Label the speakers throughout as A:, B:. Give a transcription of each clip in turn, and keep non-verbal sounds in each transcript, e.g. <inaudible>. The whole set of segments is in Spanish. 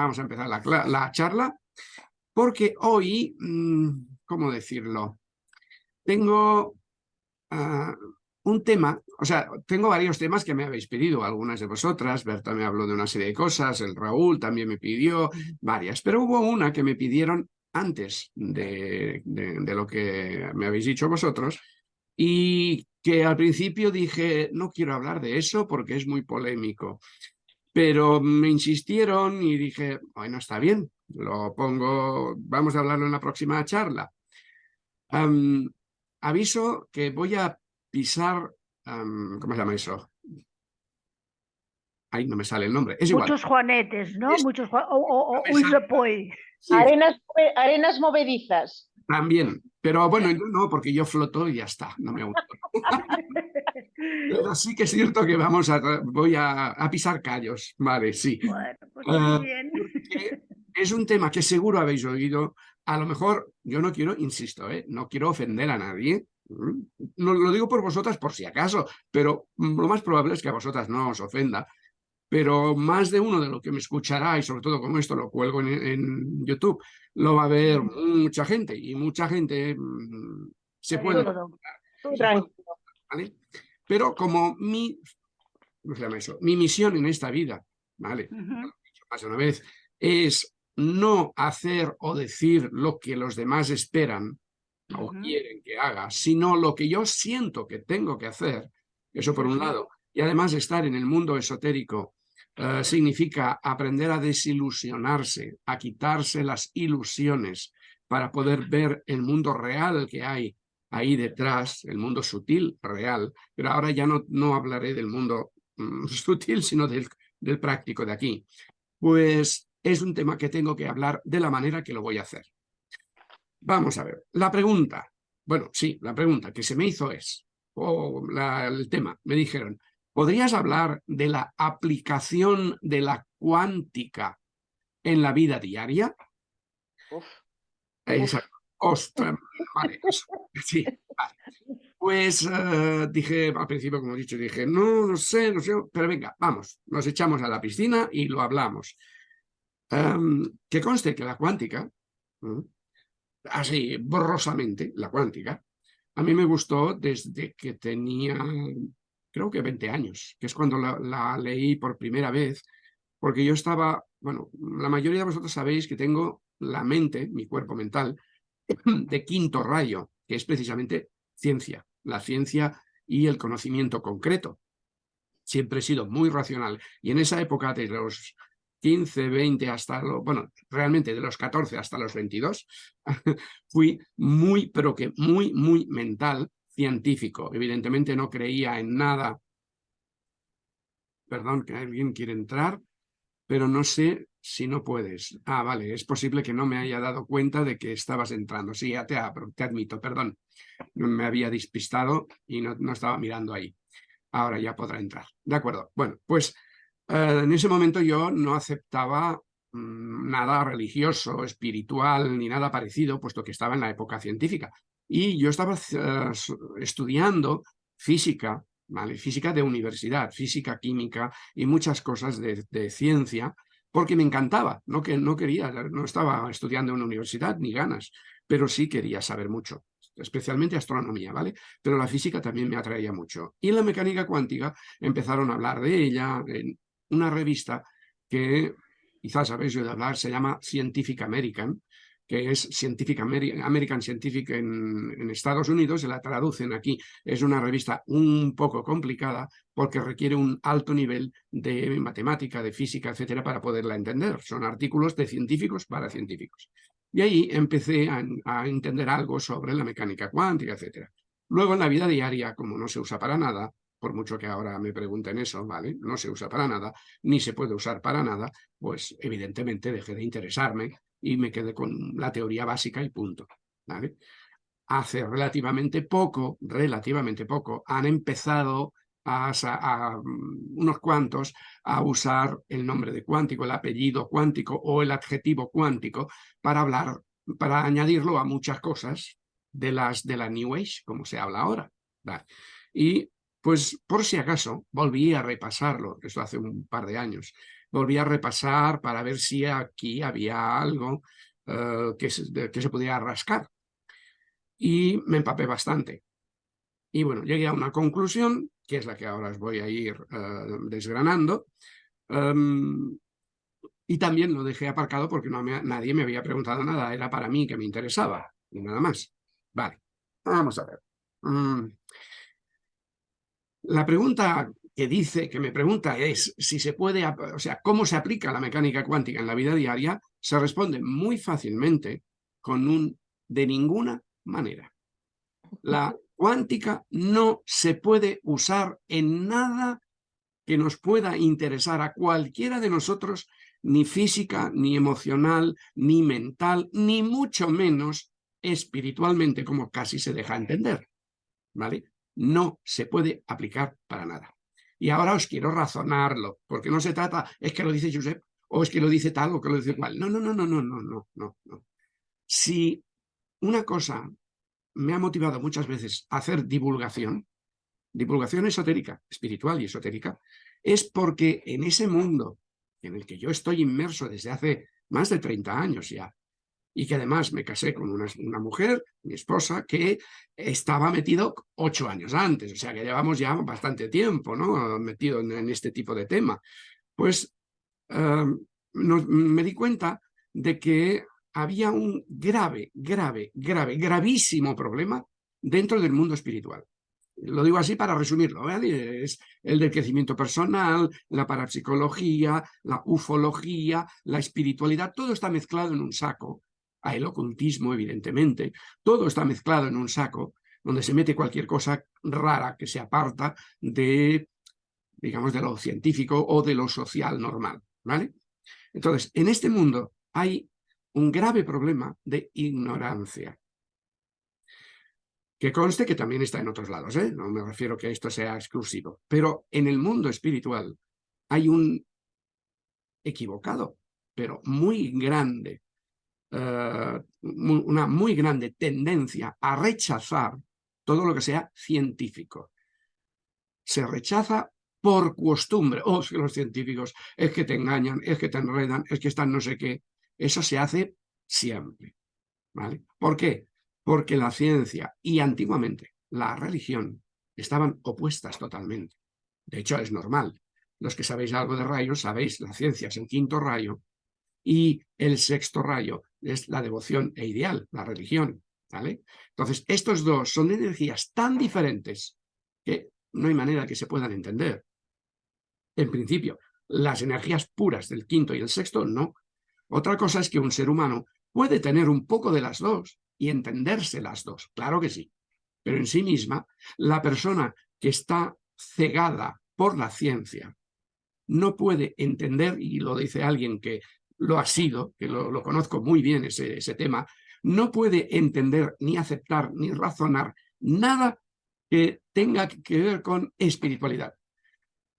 A: vamos a empezar la, charla, porque hoy, mm, ¿cómo decirlo? Tengo ah, un tema, o sea, tengo varios temas que me habéis pedido, algunas de vosotras, Berta me habló de una serie de cosas, el Raúl también me pidió varias, pero hubo una que me pidieron antes de, de lo que me habéis dicho vosotros, y que al principio dije, no quiero hablar de eso porque es muy polémico. Pero me insistieron y dije, bueno, está bien, lo pongo, vamos a hablarlo en la próxima charla. aviso que voy a pisar, ¿cómo se llama eso? Ahí no me sale el nombre. Es
B: Muchos juanetes, ¿no? Muchos o, o,
C: Arenas, arenas movedizas.
A: También, pero bueno, yo no, porque yo floto y ya está, no me gusta. <laughs> pero sí que es cierto que vamos a, voy a, pisar callos, vale, sí.
B: Bueno, pues ah, bien. <laughs>
A: Es un tema que seguro habéis oído, a lo mejor, yo no quiero, insisto, ¿eh? no quiero ofender a nadie, mm, lo, lo digo por vosotras por si acaso, pero lo más probable es que a vosotras no os ofenda, pero más de uno de lo que me escuchará, y sobre todo como esto lo cuelgo en, YouTube, lo va a ver mucha gente, y mucha gente mm, se puede... ¿vale? Pero como mi, ¿cómo se llama eso? Mi misión en esta vida, ¿vale? Más de una vez, es no hacer o decir lo que los demás esperan o quieren que haga, sino lo que yo siento que tengo que hacer, eso por un lado, y además estar en el mundo esotérico eh, significa aprender a desilusionarse, a quitarse las ilusiones para poder ver el mundo real que hay ahí detrás, el mundo sutil, real, pero ahora ya no, no hablaré del mundo mm, <laughs> sutil, sino del, del práctico de aquí. Pues es un tema que tengo que hablar de la manera que lo voy a hacer. Vamos a ver, la pregunta, bueno, sí, la pregunta que se me hizo es, o el tema, me dijeron, ¿Podrías hablar de la aplicación de la cuántica en la vida diaria? Exacto. Ostras, vale, sí, Pues uh, dije, al principio, como he dicho, dije, no, no sé, no sé, pero venga, vamos, nos echamos a la piscina y lo hablamos. Um, que conste que la cuántica, así borrosamente, la cuántica, a mí me gustó desde que tenía creo que 20 años, que es cuando la, leí por primera vez, porque yo estaba, bueno, la mayoría de vosotros sabéis que tengo la mente, mi cuerpo mental, <laughs> de quinto rayo, que es precisamente ciencia, la ciencia y el conocimiento concreto. Siempre he sido muy racional y en esa época de los 15, 20 hasta, lo, bueno, realmente de los 14 hasta los 22, <laughs> fui muy, pero que muy, muy mental científico. Evidentemente no creía en nada. Perdón, que alguien quiere entrar, pero no sé si no puedes. Ah, vale, es posible que no me haya dado cuenta de que estabas entrando. Sí, ya te, te admito, perdón. Me había despistado y no, no, estaba mirando ahí. Ahora ya podrá entrar. De acuerdo. Bueno, pues eh, en ese momento yo no aceptaba mm, nada religioso, espiritual, ni nada parecido, puesto que estaba en la época científica. Y yo estaba eh, estudiando física, física de universidad, física, química y muchas cosas de, ciencia, porque me encantaba, no, que, no quería, no estaba estudiando en una universidad ni ganas, pero sí quería saber mucho, especialmente astronomía, ¿vale? Pero la física también me atraía mucho. Y la mecánica cuántica empezaron a hablar de ella en una revista que quizás habéis oído hablar, se llama Scientific American, que es Scientific American Scientific en, Estados Unidos, se la traducen aquí. Es una revista un poco complicada porque requiere un alto nivel de matemática, de física, etcétera, para poderla entender. Son artículos de científicos para científicos. Y ahí empecé a, a entender algo sobre la mecánica cuántica, etcétera. Luego en la vida diaria, como no se usa para nada, por mucho que ahora me pregunten eso, ¿vale? No se usa para nada, ni se puede usar para nada, pues evidentemente dejé de interesarme y me quedé con la teoría básica y punto. Hace relativamente poco, relativamente poco, han empezado a, mm, unos cuantos a usar el nombre de cuántico, el apellido cuántico o el adjetivo cuántico para hablar, para añadirlo a muchas cosas de las de la New Age, como se habla ahora. Y pues por si acaso volví a repasarlo, esto hace un par de años, volví a repasar para ver si aquí había algo eh, que, se, que podía rascar. Y me empapé bastante. Y bueno, llegué a una conclusión, que es la que ahora os voy a ir eh, desgranando, em, y también lo dejé aparcado porque no nadie me había preguntado nada, era para mí que me interesaba, y nada más. Vale, vamos a ver. Mm. La pregunta que dice, que me pregunta es si se puede, o sea, cómo se aplica la mecánica cuántica en la vida diaria, se responde muy fácilmente con un de ninguna manera. La cuántica no se puede usar en nada que nos pueda interesar a cualquiera de nosotros, ni física, ni emocional, ni mental, ni mucho menos espiritualmente, como casi se deja entender. ¿Vale? No se puede aplicar para nada. Y ahora os quiero razonarlo, porque no se trata, es que lo dice Josep, o es que lo dice tal, o que lo dice cual. No, no, no, no, no, no, no, no. no. Si una cosa me ha motivado muchas veces a hacer divulgación, divulgación esotérica, espiritual y esotérica, es porque en ese mundo en el que yo estoy inmerso desde hace más de 30 años ya, y que además me casé con una, una, mujer, mi esposa, que estaba metido ocho años antes, o sea que llevamos ya bastante tiempo ¿no? metido en, este tipo de tema. Pues em, me di cuenta de que había un grave, grave, grave, gravísimo problema dentro del mundo espiritual. Lo digo así para resumirlo, es el del crecimiento personal, la parapsicología, la ufología, la espiritualidad, todo está mezclado en un saco a el ocultismo, evidentemente. Todo está mezclado en un saco donde se mete cualquier cosa rara que se aparta de, digamos, de lo científico o de lo social normal, ¿vale? Entonces, en este mundo hay un grave problema de ignorancia. Que conste que también está en otros lados, ¿eh? No me refiero que esto sea exclusivo. Pero en el mundo espiritual hay un equivocado, pero muy grande, eh, una muy grande tendencia a rechazar todo lo que sea científico. Se rechaza por costumbre. Oh, es que los científicos es que te engañan, es que te enredan, es que están no sé qué. Eso se hace siempre. ¿vale? ¿Por qué? Porque la ciencia y antiguamente la religión estaban opuestas totalmente. De hecho, es normal. Los que sabéis algo de rayos, sabéis, la ciencia es el quinto rayo y el sexto rayo es la devoción e ideal, la religión. ¿vale? Entonces, estos dos son energías tan diferentes que no hay manera que se puedan entender. En principio, las energías puras del quinto y el sexto, no. Otra cosa es que un ser humano puede tener un poco de las dos y entenderse las dos, claro que sí. Pero en sí misma, la persona que está cegada por la ciencia no puede entender, y lo dice alguien que lo ha sido, que lo, conozco muy bien ese, tema, no puede entender ni aceptar ni razonar nada que tenga que ver con espiritualidad.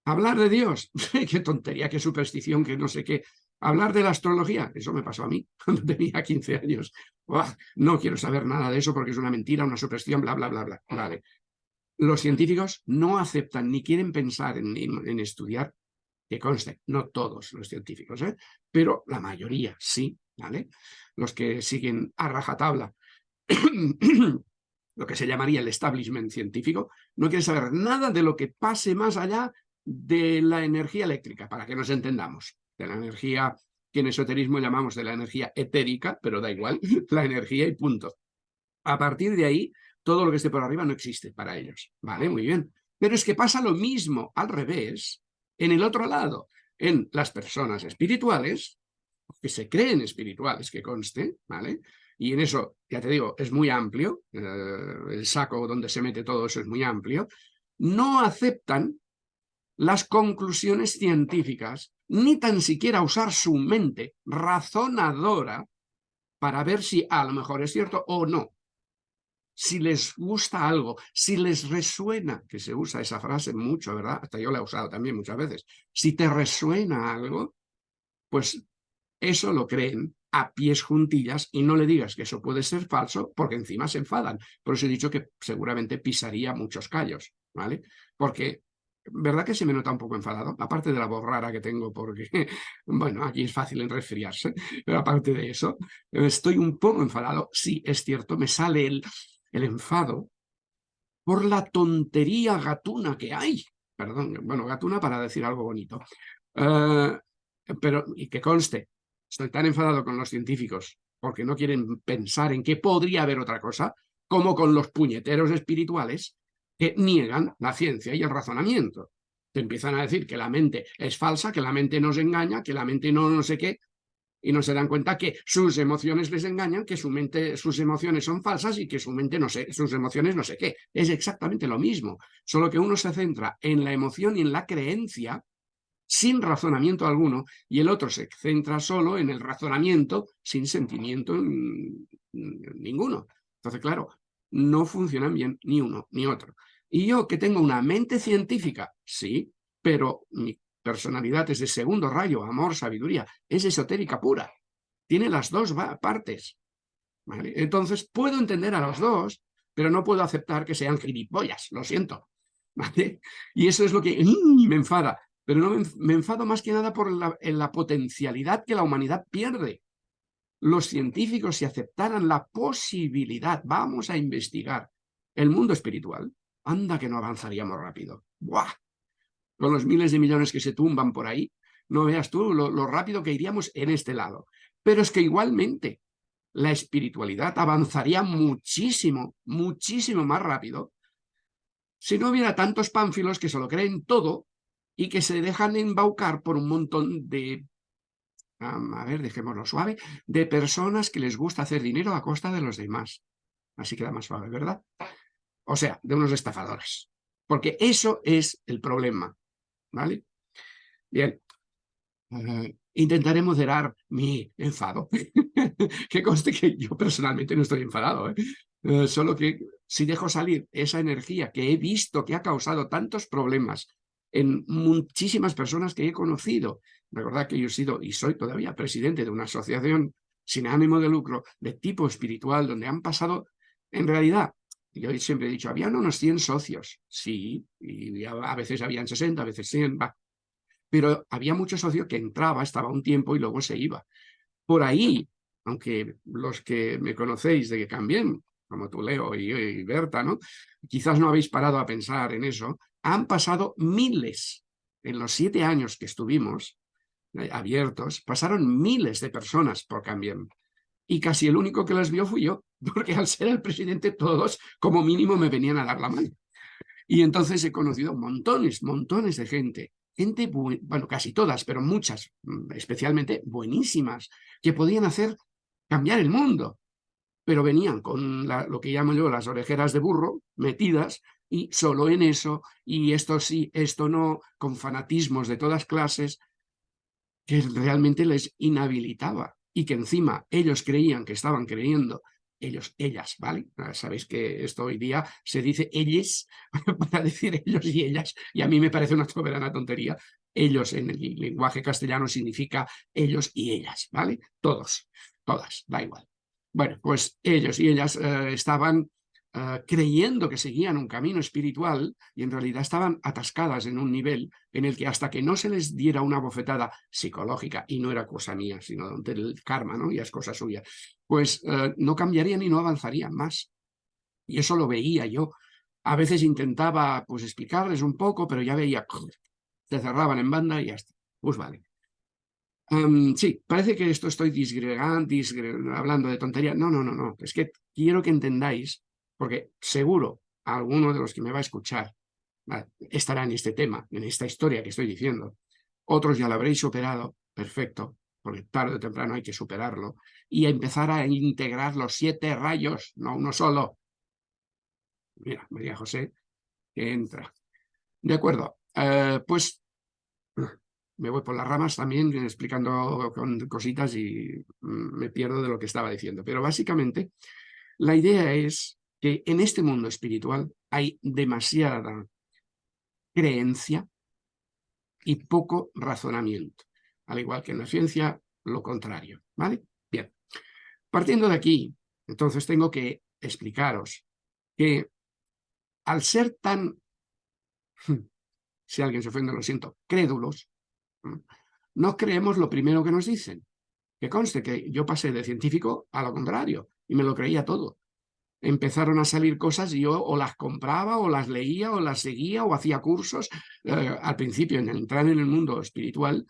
A: Hablar de Dios, <laughs> qué tontería, qué superstición, que no sé qué. Hablar de la astrología, eso me pasó a mí <laughs> cuando tenía 15 años. no quiero saber nada de eso porque es una mentira, una superstición, bla, bla, bla, bla. Vale. Los científicos no aceptan ni quieren pensar en, en estudiar que conste, no todos los científicos, ¿eh? pero la mayoría sí, ¿vale? Los que siguen a rajatabla <clears throat> lo que se llamaría el establishment científico, no quieren saber nada de lo que pase más allá de la energía eléctrica, para que nos entendamos, de la energía que en esoterismo llamamos de la energía etérica, pero da igual, <laughs> la energía y punto. A partir de ahí, todo lo que esté por arriba no existe para ellos, ¿vale? Muy bien. Pero es que pasa lo mismo al revés en el otro lado, en las personas espirituales, que se creen espirituales, que conste, ¿vale? Y en eso, ya te digo, es muy amplio, eh, el saco donde se mete todo eso es muy amplio, no aceptan las conclusiones científicas, ni tan siquiera usar su mente razonadora para ver si a lo mejor es cierto o no si les gusta algo, si les resuena, que se usa esa frase mucho, ¿verdad? Hasta yo la he usado también muchas veces. Si te resuena algo, pues eso lo creen a pies juntillas y no le digas que eso puede ser falso porque encima se enfadan. Por eso he dicho que seguramente pisaría muchos callos, ¿vale? Porque ¿Verdad que se me nota un poco enfadado? Aparte de la voz rara que tengo, porque, <laughs> bueno, aquí es fácil en resfriarse, pero aparte de eso, estoy un poco enfadado. Sí, es cierto, me sale el, el enfado por la tontería gatuna que hay. Perdón, bueno, gatuna para decir algo bonito. Eh, pero, y que conste, estoy tan enfadado con los científicos porque no quieren pensar en que podría haber otra cosa, como con los puñeteros espirituales que niegan la ciencia y el razonamiento. Te empiezan a decir que la mente es falsa, que la mente nos engaña, que la mente no no sé qué, y no se dan cuenta que sus emociones les engañan, que su mente, sus emociones son falsas y que su mente no sé, sus emociones no sé qué. Es exactamente lo mismo, solo que uno se centra en la emoción y en la creencia sin razonamiento alguno y el otro se centra solo en el razonamiento sin sentimiento ninguno. Entonces, claro, no funcionan bien ni uno ni otro. Y yo que tengo una mente científica, sí, pero mi personalidad es de segundo rayo, amor, sabiduría, es esotérica pura. Tiene las dos partes. Entonces puedo entender a los dos, pero no puedo aceptar que sean gilipollas, lo siento. <laughs> Y eso es lo que me enfada. Pero no me, enfado más que nada por la, la potencialidad que la humanidad pierde. Los científicos, si aceptaran la posibilidad, vamos a investigar el mundo espiritual, anda que no avanzaríamos rápido. ¡Buah! Con los miles de millones que se tumban por ahí, no veas tú lo, rápido que iríamos en este lado. Pero es que igualmente la espiritualidad avanzaría muchísimo, muchísimo más rápido si no hubiera tantos pánfilos que se lo creen todo y que se dejan embaucar por un montón de, a ver, dejémoslo suave, de personas que les gusta hacer dinero a costa de los demás. Así queda más suave, ¿verdad? O sea, de unos estafadores. Porque eso es el problema. ¿Vale? Bien, eh, intentaré moderar mi enfado, <laughs> que conste que yo personalmente no estoy enfadado, ¿eh? Eh, solo que si dejo salir esa energía que he visto que ha causado tantos problemas en muchísimas personas que he conocido, recordad que yo he sido y soy todavía presidente de una asociación sin ánimo de lucro de tipo espiritual, donde han pasado, en realidad, yo siempre he dicho, habían unos 100 socios, sí, y a veces habían 60, a veces 100, va. Pero había muchos socios que entraba, estaba un tiempo y luego se iba. Por ahí, aunque los que me conocéis de que cambien, como tú, Leo y, y Berta, ¿no? Quizás no habéis parado a pensar en eso. Han pasado miles, en los siete años que estuvimos eh, abiertos, pasaron miles de personas por Cambien y casi el único que las vio fui yo, porque al ser el presidente todos como mínimo me venían a dar la mano. Y entonces he conocido montones, montones de gente, gente, bueno, casi todas, pero muchas, mm, especialmente buenísimas, que podían hacer cambiar el mundo, pero venían con lo que llamo yo las orejeras de burro metidas y solo en eso, y esto sí, esto no, con fanatismos de todas clases, que realmente les inhabilitaba y que encima ellos creían que estaban creyendo, ellos, ellas, ¿vale? Ah, sabéis que esto hoy día se dice ellos <laughs> para decir ellos y ellas, y a mí me parece una soberana tontería. Ellos en el lenguaje castellano significa ellos y ellas, ¿vale? Todos, todas, da igual. Bueno, pues ellos y ellas eh, estaban Ah, creyendo que seguían un camino espiritual y en realidad estaban atascadas en un nivel en el que hasta que no se les diera una bofetada psicológica, y no era cosa mía, sino del karma, ¿no? ya es cosa suya, pues ah, no cambiarían y no avanzarían más. Y eso lo veía yo. A veces intentaba pues explicarles un poco, pero ya veía, <laughs> se cerraban en banda y ya está. Pues vale. sí, parece que esto estoy disgregando, hablando de tontería. No, no, no, no. Es que quiero que entendáis porque seguro alguno de los que me va a escuchar estará en este tema, en esta historia que estoy diciendo. Otros ya lo habréis superado, perfecto, porque tarde o temprano hay que superarlo, y empezar a integrar los siete rayos, no uno solo. Mira, María José, que entra. De acuerdo, eh, pues me voy por las ramas también explicando cositas y mm, me pierdo de lo que estaba diciendo. Pero básicamente la idea es que en este mundo espiritual hay demasiada creencia y poco razonamiento, al igual que en la ciencia lo contrario, ¿vale? Bien, partiendo de aquí, entonces tengo que explicaros que al ser tan si alguien se ofende lo siento, crédulos, no creemos lo primero que nos dicen. Que conste que yo pasé de científico a lo contrario y me lo creía todo. Empezaron a salir cosas y yo o las compraba o las leía o las seguía o hacía cursos. Eh, al principio, en entrar en el mundo espiritual,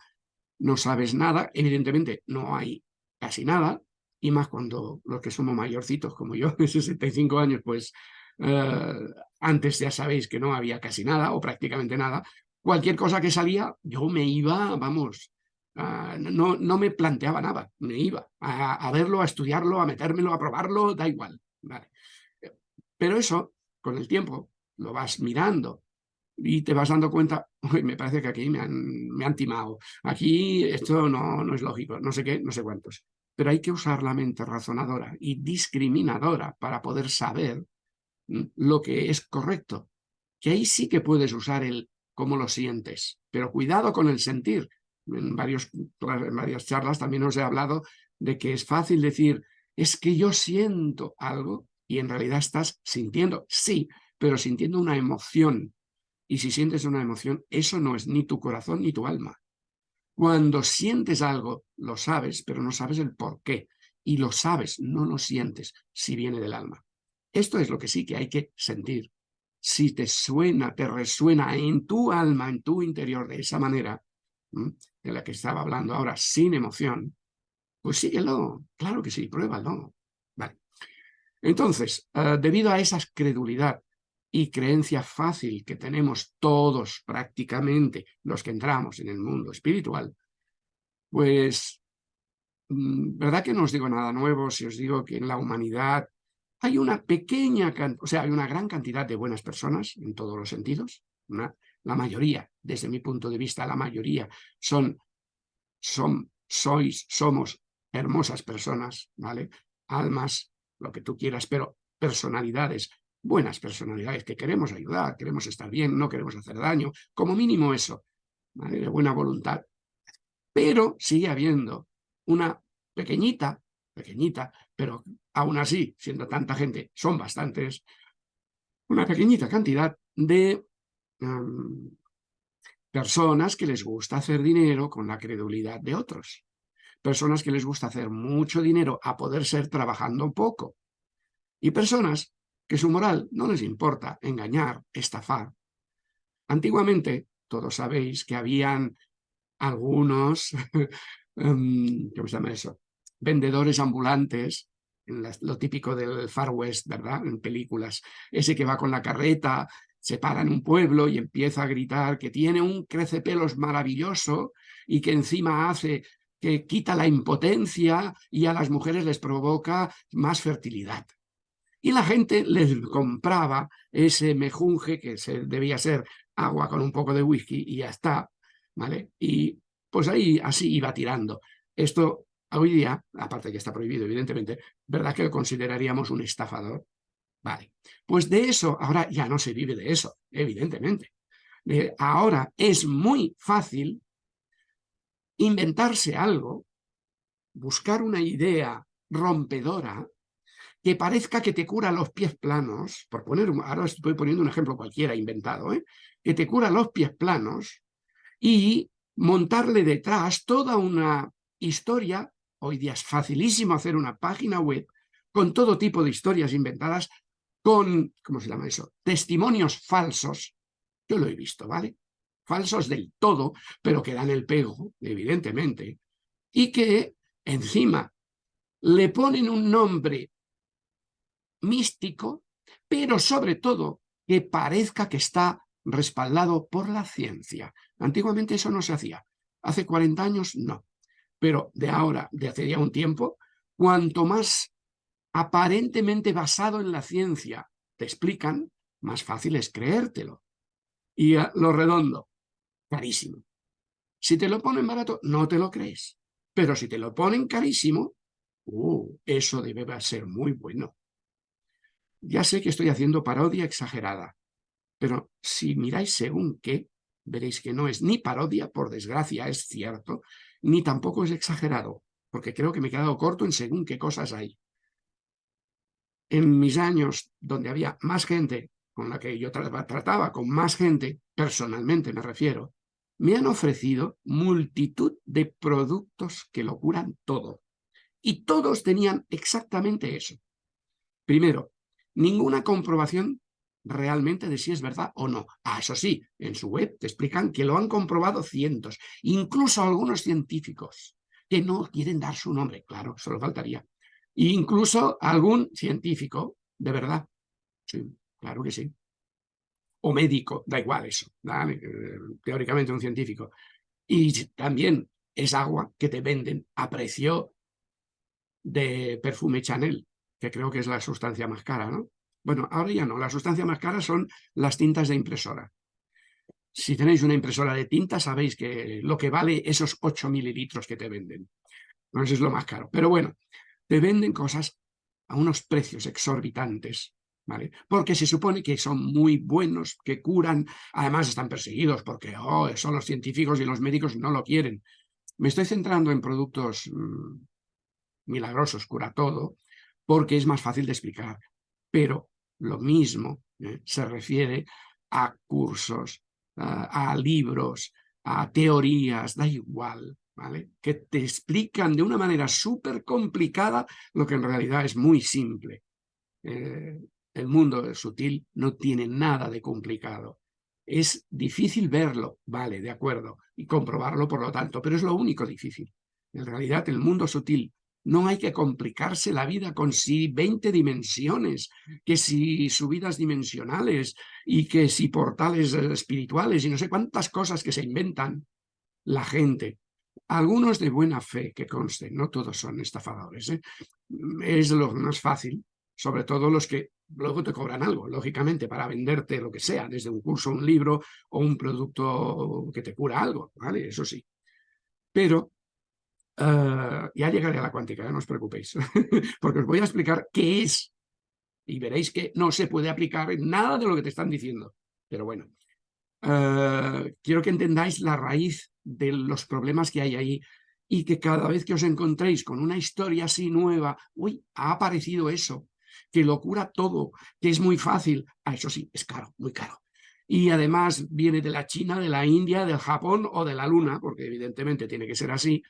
A: no sabes nada. Evidentemente, no hay casi nada. Y más cuando los que somos mayorcitos como yo, <laughs> de 65 años, pues eh, antes ya sabéis que no había casi nada o prácticamente nada. Cualquier cosa que salía, yo me iba, vamos, no, no me planteaba nada, me iba a, verlo, a estudiarlo, a metérmelo, a probarlo, da igual. Pero eso, con el tiempo, lo vas mirando y te vas dando cuenta, me parece que aquí me han, me han timado, aquí esto no, no es lógico, no sé qué, no sé cuántos. Pero hay que usar la mente razonadora y discriminadora para poder saber mm, lo que es correcto. Que ahí sí que puedes usar el cómo lo sientes, pero cuidado con el sentir, en, varios, en varias charlas también os he hablado de que es fácil decir, es que yo siento algo y en realidad estás sintiendo, sí, pero sintiendo una emoción. Y si sientes una emoción, eso no es ni tu corazón ni tu alma. Cuando sientes algo, lo sabes, pero no sabes el por qué. Y lo sabes, no lo sientes, si viene del alma. Esto es lo que sí que hay que sentir. Si te suena, te resuena en tu alma, en tu interior de esa manera, de la que estaba hablando ahora, sin emoción, pues síguelo, claro que sí, pruébalo. Entonces, eh, debido a esa credulidad y creencia fácil que tenemos todos prácticamente los que entramos en el mundo espiritual, pues, mm, ¿verdad que no os digo nada nuevo si os digo que en la humanidad hay una pequeña, o sea, hay una gran cantidad de buenas personas en todos los sentidos, la mayoría, desde mi punto de vista, la mayoría son, son sois, somos hermosas personas, ¿vale? Almas, lo que tú quieras, pero personalidades, buenas personalidades, que queremos ayudar, queremos estar bien, no queremos hacer daño, como mínimo eso. De buena voluntad. Pero sigue habiendo una pequeñita, pequeñita, pero aún así, siendo tanta gente, son bastantes, una pequeñita cantidad de personas que les gusta hacer dinero con la credulidad de otros. Personas que les gusta hacer mucho dinero a poder ser trabajando poco. Y personas que su moral no les importa engañar, estafar. Antiguamente, todos sabéis que habían algunos, <laughs> em, ¿cómo se llama eso? Vendedores ambulantes, lo típico del Far West, ¿verdad? En películas. Ese que va con la carreta se para en un pueblo y empieza a gritar que tiene un crecepelos maravilloso y que encima hace que quita la impotencia y a las mujeres les provoca más fertilidad. Y la gente les compraba ese mejunje que se, debía ser agua con un poco de whisky y ya está, ¿vale? Y pues ahí así iba tirando. Esto hoy día, aparte que está prohibido evidentemente, ¿verdad que lo consideraríamos un estafador? Vale, pues de eso ahora ya no se vive de eso, evidentemente. ahora es muy fácil inventarse algo, buscar una idea rompedora que parezca que te cura los pies planos, por poner, ahora estoy poniendo un ejemplo cualquiera inventado, ¿eh? que te cura los pies planos y montarle detrás toda una historia, hoy día es facilísimo hacer una página web con todo tipo de historias inventadas con, ¿cómo se llama eso? Testimonios falsos, yo lo he visto, ¿vale? Falsos del todo, pero que dan el pego, evidentemente, y que encima le ponen un nombre místico, pero sobre todo que parezca que está respaldado por la ciencia. Antiguamente eso no se hacía. Hace 40 años no. Pero de ahora, de hace ya un tiempo, cuanto más aparentemente basado en la ciencia te explican, más fácil es creértelo. Y lo redondo, carísimo. Si te lo ponen barato, no te lo crees. Pero si te lo ponen carísimo, uh, eso debe ser muy bueno. Ya sé que estoy haciendo parodia exagerada, pero si miráis según qué, veréis que no es ni parodia, por desgracia, es cierto, ni tampoco es exagerado, porque creo que me he quedado corto en según qué cosas hay en mis años donde había más gente con la que yo trataba con más gente, personalmente me refiero, me han ofrecido multitud de productos que lo curan todo. Y todos tenían exactamente eso. Primero, ninguna comprobación realmente de si es verdad o no. Ah, eso sí, en su web te explican que lo han comprobado cientos, incluso algunos científicos, que no quieren dar su nombre, claro, solo faltaría. E incluso algún científico, de verdad, sí, claro que sí. O médico, da igual eso, eh, teóricamente un científico. Y también es agua que te venden a precio de perfume Chanel, que creo que es la sustancia más cara, ¿no? Bueno, ahora ya no, la sustancia más cara son las tintas de impresora. Si tenéis una impresora de tinta, sabéis que lo que vale esos 8 mililitros que te venden. No, es lo más caro. Pero bueno, te venden cosas a unos precios exorbitantes, Porque se supone que son muy buenos, que curan, además están perseguidos porque son los científicos y los médicos no lo quieren. Me estoy centrando en productos mm, milagrosos, cura todo, porque es más fácil de explicar. Pero lo mismo ¿eh? se refiere a cursos, a libros, a teorías, da igual, ¿vale? Que te explican de una manera súper complicada lo que en realidad es muy simple. Eh, el mundo sutil no tiene nada de complicado. Es difícil verlo, vale, de acuerdo, y comprobarlo por lo tanto, pero es lo único difícil. En realidad el mundo sutil no hay que complicarse la vida con si 20 dimensiones, que si subidas dimensionales y que si portales espirituales y no sé cuántas cosas que se inventan la gente. Algunos de buena fe, que conste, no todos son estafadores. ¿eh? Es lo más fácil, sobre todo los que luego te cobran algo, lógicamente, para venderte lo que sea, desde un curso, un libro o un producto que te cura algo, ¿vale? Eso sí. Pero Ah, ya llegaré a la cuántica, no os preocupéis, <laughs> porque os voy a explicar qué es y veréis que no se puede aplicar nada de lo que te están diciendo. Pero bueno, ah, quiero que entendáis la raíz de los problemas que hay ahí y que cada vez que os encontréis con una historia así nueva, uy, ha aparecido eso, que lo cura todo, que es muy fácil, ah, eso sí, es caro, muy caro. Y además viene de la China, de la India, del Japón o de la Luna, porque evidentemente tiene que ser así,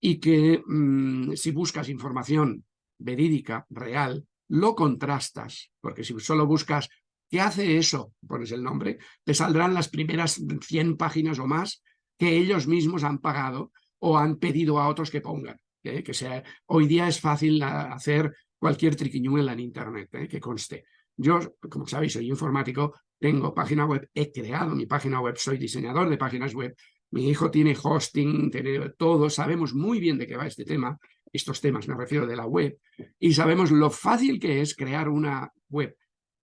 A: y que mm, si buscas información verídica, real, lo contrastas, porque si solo buscas ¿qué hace eso? Pones el nombre, te saldrán las primeras 100 páginas o más que ellos mismos han pagado o han pedido a otros que pongan. ¿Eh? Que sea, hoy día es fácil hacer cualquier triquiñuela en Internet, ¿eh? que conste. Yo, como sabéis, soy informático, tengo página web, he creado mi página web, soy diseñador de páginas web, mi hijo tiene hosting, tiene todo, sabemos muy bien de qué va este tema, estos temas me refiero de la web, y sabemos lo fácil que es crear una web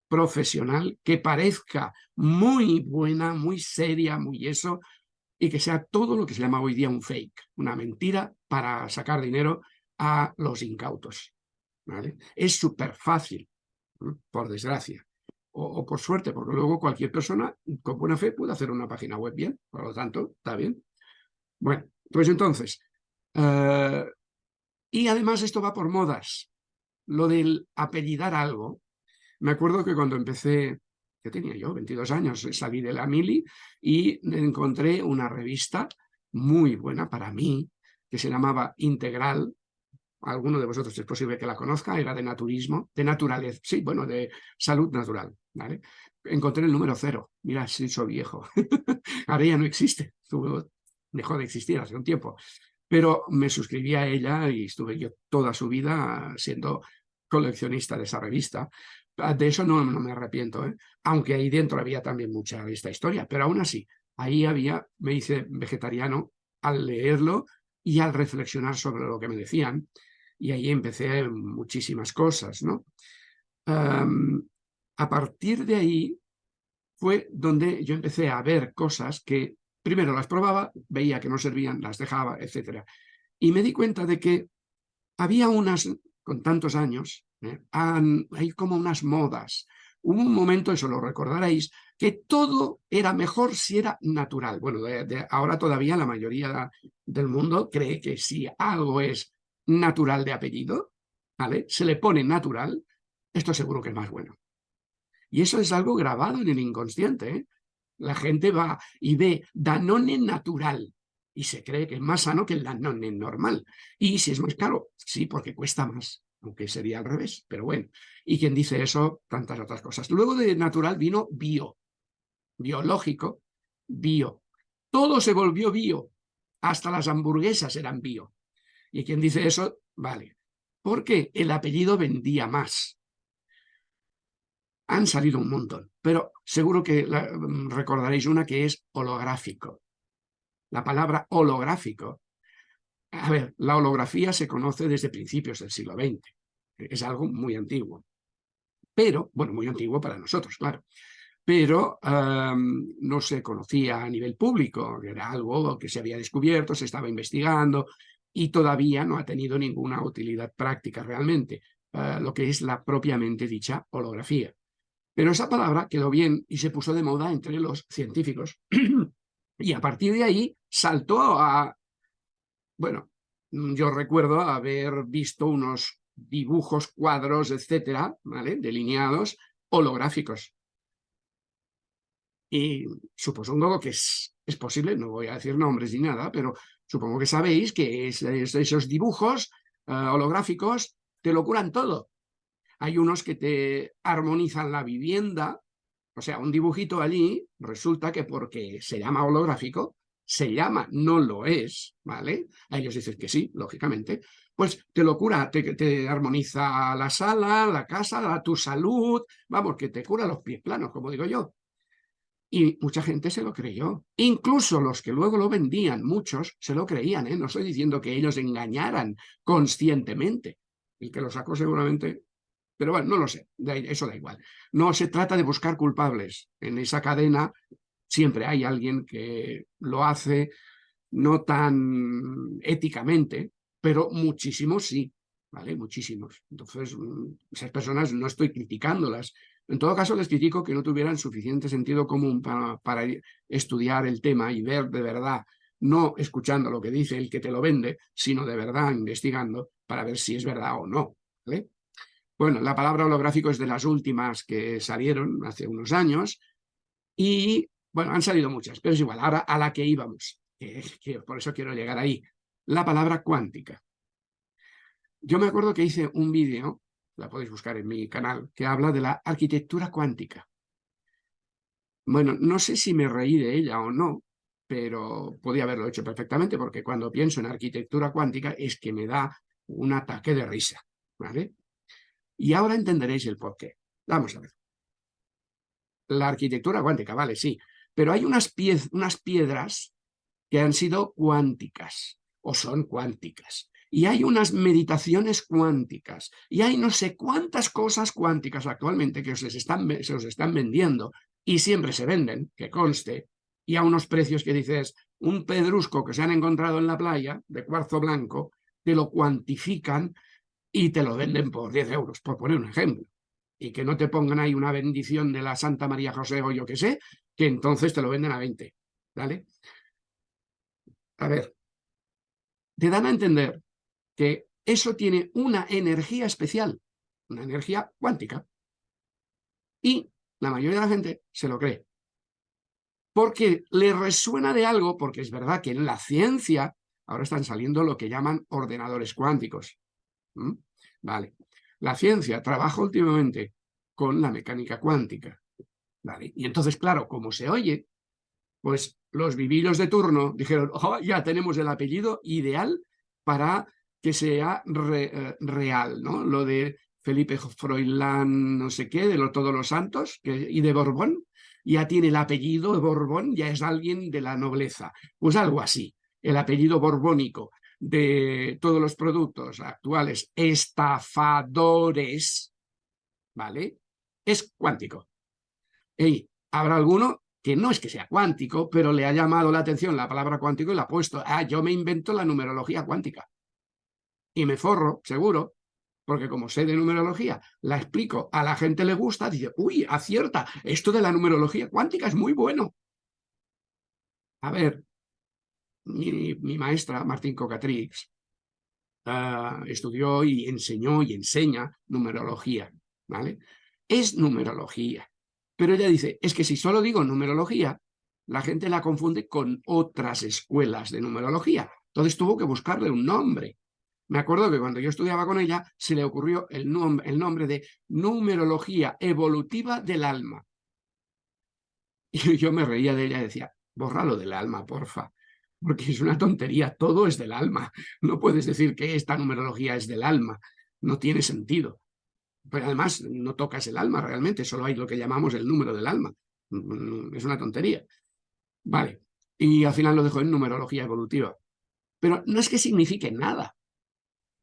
A: profesional que parezca muy buena, muy seria, muy eso, y que sea todo lo que se llama hoy día un fake, una mentira para sacar dinero a los incautos. ¿vale? Es súper fácil, por desgracia o, por suerte, porque luego cualquier persona con buena fe puede hacer una página web bien, por lo tanto, está bien. Bueno, pues entonces, eh, y además esto va por modas, lo del apellidar algo. Me acuerdo que cuando empecé, que tenía yo? 22 años, salí de la mili y encontré una revista muy buena para mí, que se llamaba Integral, alguno de vosotros es posible que la conozca, era de naturismo, de naturaleza, sí, bueno, de salud natural, ¿vale? Encontré el número cero, mira, si soy viejo, <laughs> ahora ya no existe, dejó de existir hace un tiempo, pero me suscribí a ella y estuve yo toda su vida siendo coleccionista de esa revista. De eso no, no me arrepiento, ¿eh? aunque ahí dentro había también mucha de esta historia, pero aún así, ahí había, me hice vegetariano al leerlo y al reflexionar sobre lo que me decían, y ahí empecé muchísimas cosas, ¿no? a partir de ahí fue donde yo empecé a ver cosas que primero las probaba, veía que no servían, las dejaba, etc. Y me di cuenta de que había unas, con tantos años, ¿eh? hay como unas modas. Hubo un momento, eso lo recordaréis, que todo era mejor si era natural. Bueno, ahora todavía la mayoría del mundo cree que si algo es natural de apellido. Se le pone natural, esto seguro que es más bueno. Y eso es algo grabado en el inconsciente. ¿eh? La gente va y ve Danone natural y se cree que es más sano que el Danone normal. Y si es más caro, sí, porque cuesta más, aunque sería al revés, pero bueno. Y quien dice eso, tantas otras cosas. Luego de natural vino bio, biológico, bio. Todo se volvió bio, hasta las hamburguesas eran bio. Y quien dice eso, vale. Porque el apellido vendía más. Han salido un montón, pero seguro que mm, recordaréis una que es holográfico. La palabra holográfico. A ver, la holografía se conoce desde principios del siglo XX. Es algo muy antiguo. Pero, bueno, muy antiguo para nosotros, claro. Pero no se conocía a nivel público, era algo que se había descubierto, se estaba investigando y todavía no ha tenido ninguna utilidad práctica realmente, ah, lo que es la propiamente dicha holografía. Pero esa palabra quedó bien y se puso de moda entre los científicos. <clears throat> y a partir de ahí saltó a... Bueno, yo recuerdo haber visto unos dibujos, cuadros, etcétera, ¿vale? Delineados, holográficos. Y supongo que es, es posible, no voy a decir nombres ni nada, pero supongo que sabéis que esos dibujos eh, holográficos te lo curan todo. Hay unos que te armonizan la vivienda, o sea, un dibujito allí resulta que porque se llama holográfico, se llama, no lo es, ¿vale? A ellos dicen que sí, lógicamente, pues te lo cura, te, te armoniza la sala, la casa, tu salud, vamos, que te cura los pies planos, como digo yo. Y mucha gente se lo creyó. Incluso los que luego lo vendían, muchos se lo creían. ¿eh? No estoy diciendo que ellos engañaran conscientemente. El que lo sacó seguramente pero bueno, no lo sé, eso da igual. No se trata de buscar culpables. En esa cadena siempre hay alguien que lo hace no tan éticamente, pero muchísimos sí, ¿vale? Muchísimos. Entonces, mm, esas personas no estoy criticándolas. En todo caso, les critico que no tuvieran suficiente sentido común para, para estudiar el tema y ver de verdad, no escuchando lo que dice el que te lo vende, sino de verdad investigando para ver si es verdad o no, ¿vale? Bueno, la palabra holográfico es de las últimas que salieron hace unos años y, bueno, han salido muchas, pero es igual, ahora a la que íbamos, por eso quiero llegar ahí, la palabra cuántica. Yo me acuerdo que hice un vídeo, la podéis buscar en mi canal, que habla de la arquitectura cuántica. Bueno, no sé si me reí de ella o no, pero podía haberlo hecho perfectamente, porque cuando pienso en arquitectura cuántica es que me da un ataque de risa, ¿vale? Y ahora entenderéis el porqué. Vamos a ver. La arquitectura cuántica, vale, sí, pero hay unas, piedras que han sido cuánticas o son cuánticas. Y hay unas meditaciones cuánticas. Y hay no sé cuántas cosas cuánticas actualmente que se, están, se os están vendiendo y siempre se venden, que conste, y a unos precios que dices, un pedrusco que se han encontrado en la playa de cuarzo blanco, te lo cuantifican y te lo venden por 10 euros, por poner un ejemplo. Y que no te pongan ahí una bendición de la Santa María José o yo que sé, que entonces te lo venden a 20. ¿Vale? A ver, te dan a entender que eso tiene una energía especial, una energía cuántica. Y la mayoría de la gente se lo cree. Porque le resuena de algo, porque es verdad que en la ciencia ahora están saliendo lo que llaman ordenadores cuánticos. Vale. La ciencia trabaja últimamente con la mecánica cuántica. Y entonces, claro, como se oye, pues los viviros de turno dijeron, ya tenemos el apellido ideal para que sea eh, real, ¿no? Lo de Felipe Froilán, no sé qué, de todos los santos, y de Borbón, ya tiene el apellido de Borbón, ya es alguien de la nobleza. Pues algo así, el apellido borbónico de todos los productos actuales estafadores, ¿vale? Es cuántico. Habrá alguno que no es que sea cuántico, pero le ha llamado la atención la palabra cuántico y la ha puesto, ah, yo me invento la numerología cuántica. Y me forro, seguro, porque como sé de numerología, la explico, a la gente le gusta, dice, uy, acierta, esto de la numerología cuántica es muy bueno. A ver, mi, maestra, Martín Cocatrix, ah, estudió y enseñó y enseña numerología, ¿vale? Es numerología, Pero ella dice, es que si solo digo numerología, la gente la confunde con otras escuelas de numerología. Entonces tuvo que buscarle un nombre. Me acuerdo que cuando yo estudiaba con ella, se le ocurrió el, el nombre de numerología evolutiva del alma. <laughs> Y yo me reía de ella y decía, bórralo del alma, porfa, porque es una tontería, todo es del alma. No puedes decir que esta numerología es del alma, no tiene sentido. Pero además no tocas el alma realmente, solo hay lo que llamamos el número del alma. Mm, es una tontería. Vale, y al final lo dejo en numerología evolutiva. Pero no es que signifique nada,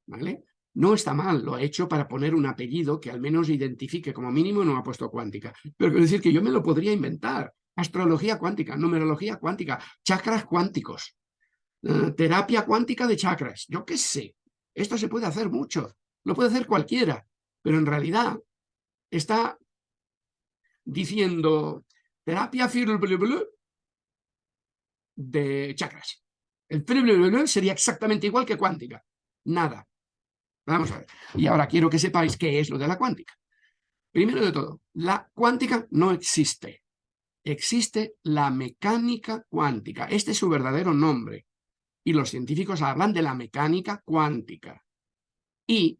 A: ¿vale? No está mal, lo ha hecho para poner un apellido que al menos identifique, como mínimo no ha puesto cuántica. Pero quiero decir que yo me lo podría inventar. Astrología cuántica, numerología cuántica, chakras cuánticos, eh, terapia cuántica de chakras, yo qué sé. Esto se puede hacer mucho, lo puede hacer cualquiera, pero en realidad está diciendo terapia de chakras. El sería exactamente igual que cuántica. Nada. Vamos a ver. Y ahora quiero que sepáis qué es lo de la cuántica. Primero de todo, la cuántica no existe. Existe la mecánica cuántica. Este es su verdadero nombre. Y los científicos hablan de la mecánica cuántica. Y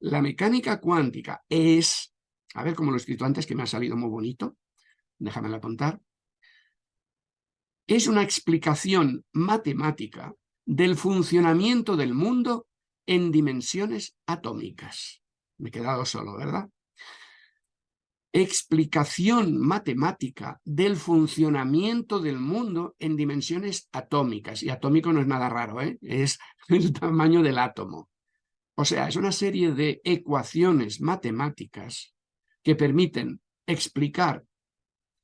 A: la mecánica cuántica es, a ver cómo lo he escrito antes, que me ha salido muy bonito. Déjame apuntar es una explicación matemática del funcionamiento del mundo en dimensiones atómicas. Me he quedado solo, ¿verdad? Explicación matemática del funcionamiento del mundo en dimensiones atómicas. Y atómico no es nada raro, ¿eh? es <laughs> el tamaño del átomo. O sea, es una serie de ecuaciones matemáticas que permiten explicar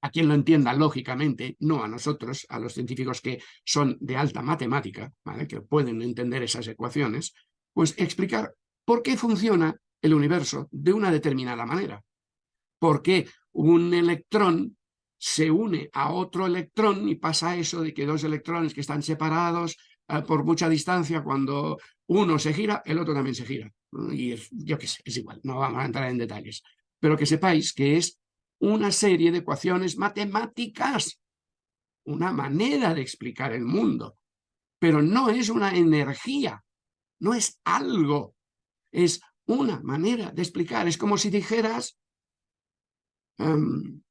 A: a quien lo entienda lógicamente, no a nosotros, a los científicos que son de alta matemática, que pueden entender esas ecuaciones, pues explicar por qué funciona el universo de una determinada manera. Por qué un electrón se une a otro electrón y pasa eso de que dos electrones que están separados por mucha distancia, cuando uno se gira, el otro también se gira. Y yo qué sé, es igual, no vamos a entrar en detalles. Pero que sepáis que es una serie de ecuaciones matemáticas, una manera de explicar el mundo, pero no es una energía, no es algo, es una manera de explicar. Es como si dijeras em,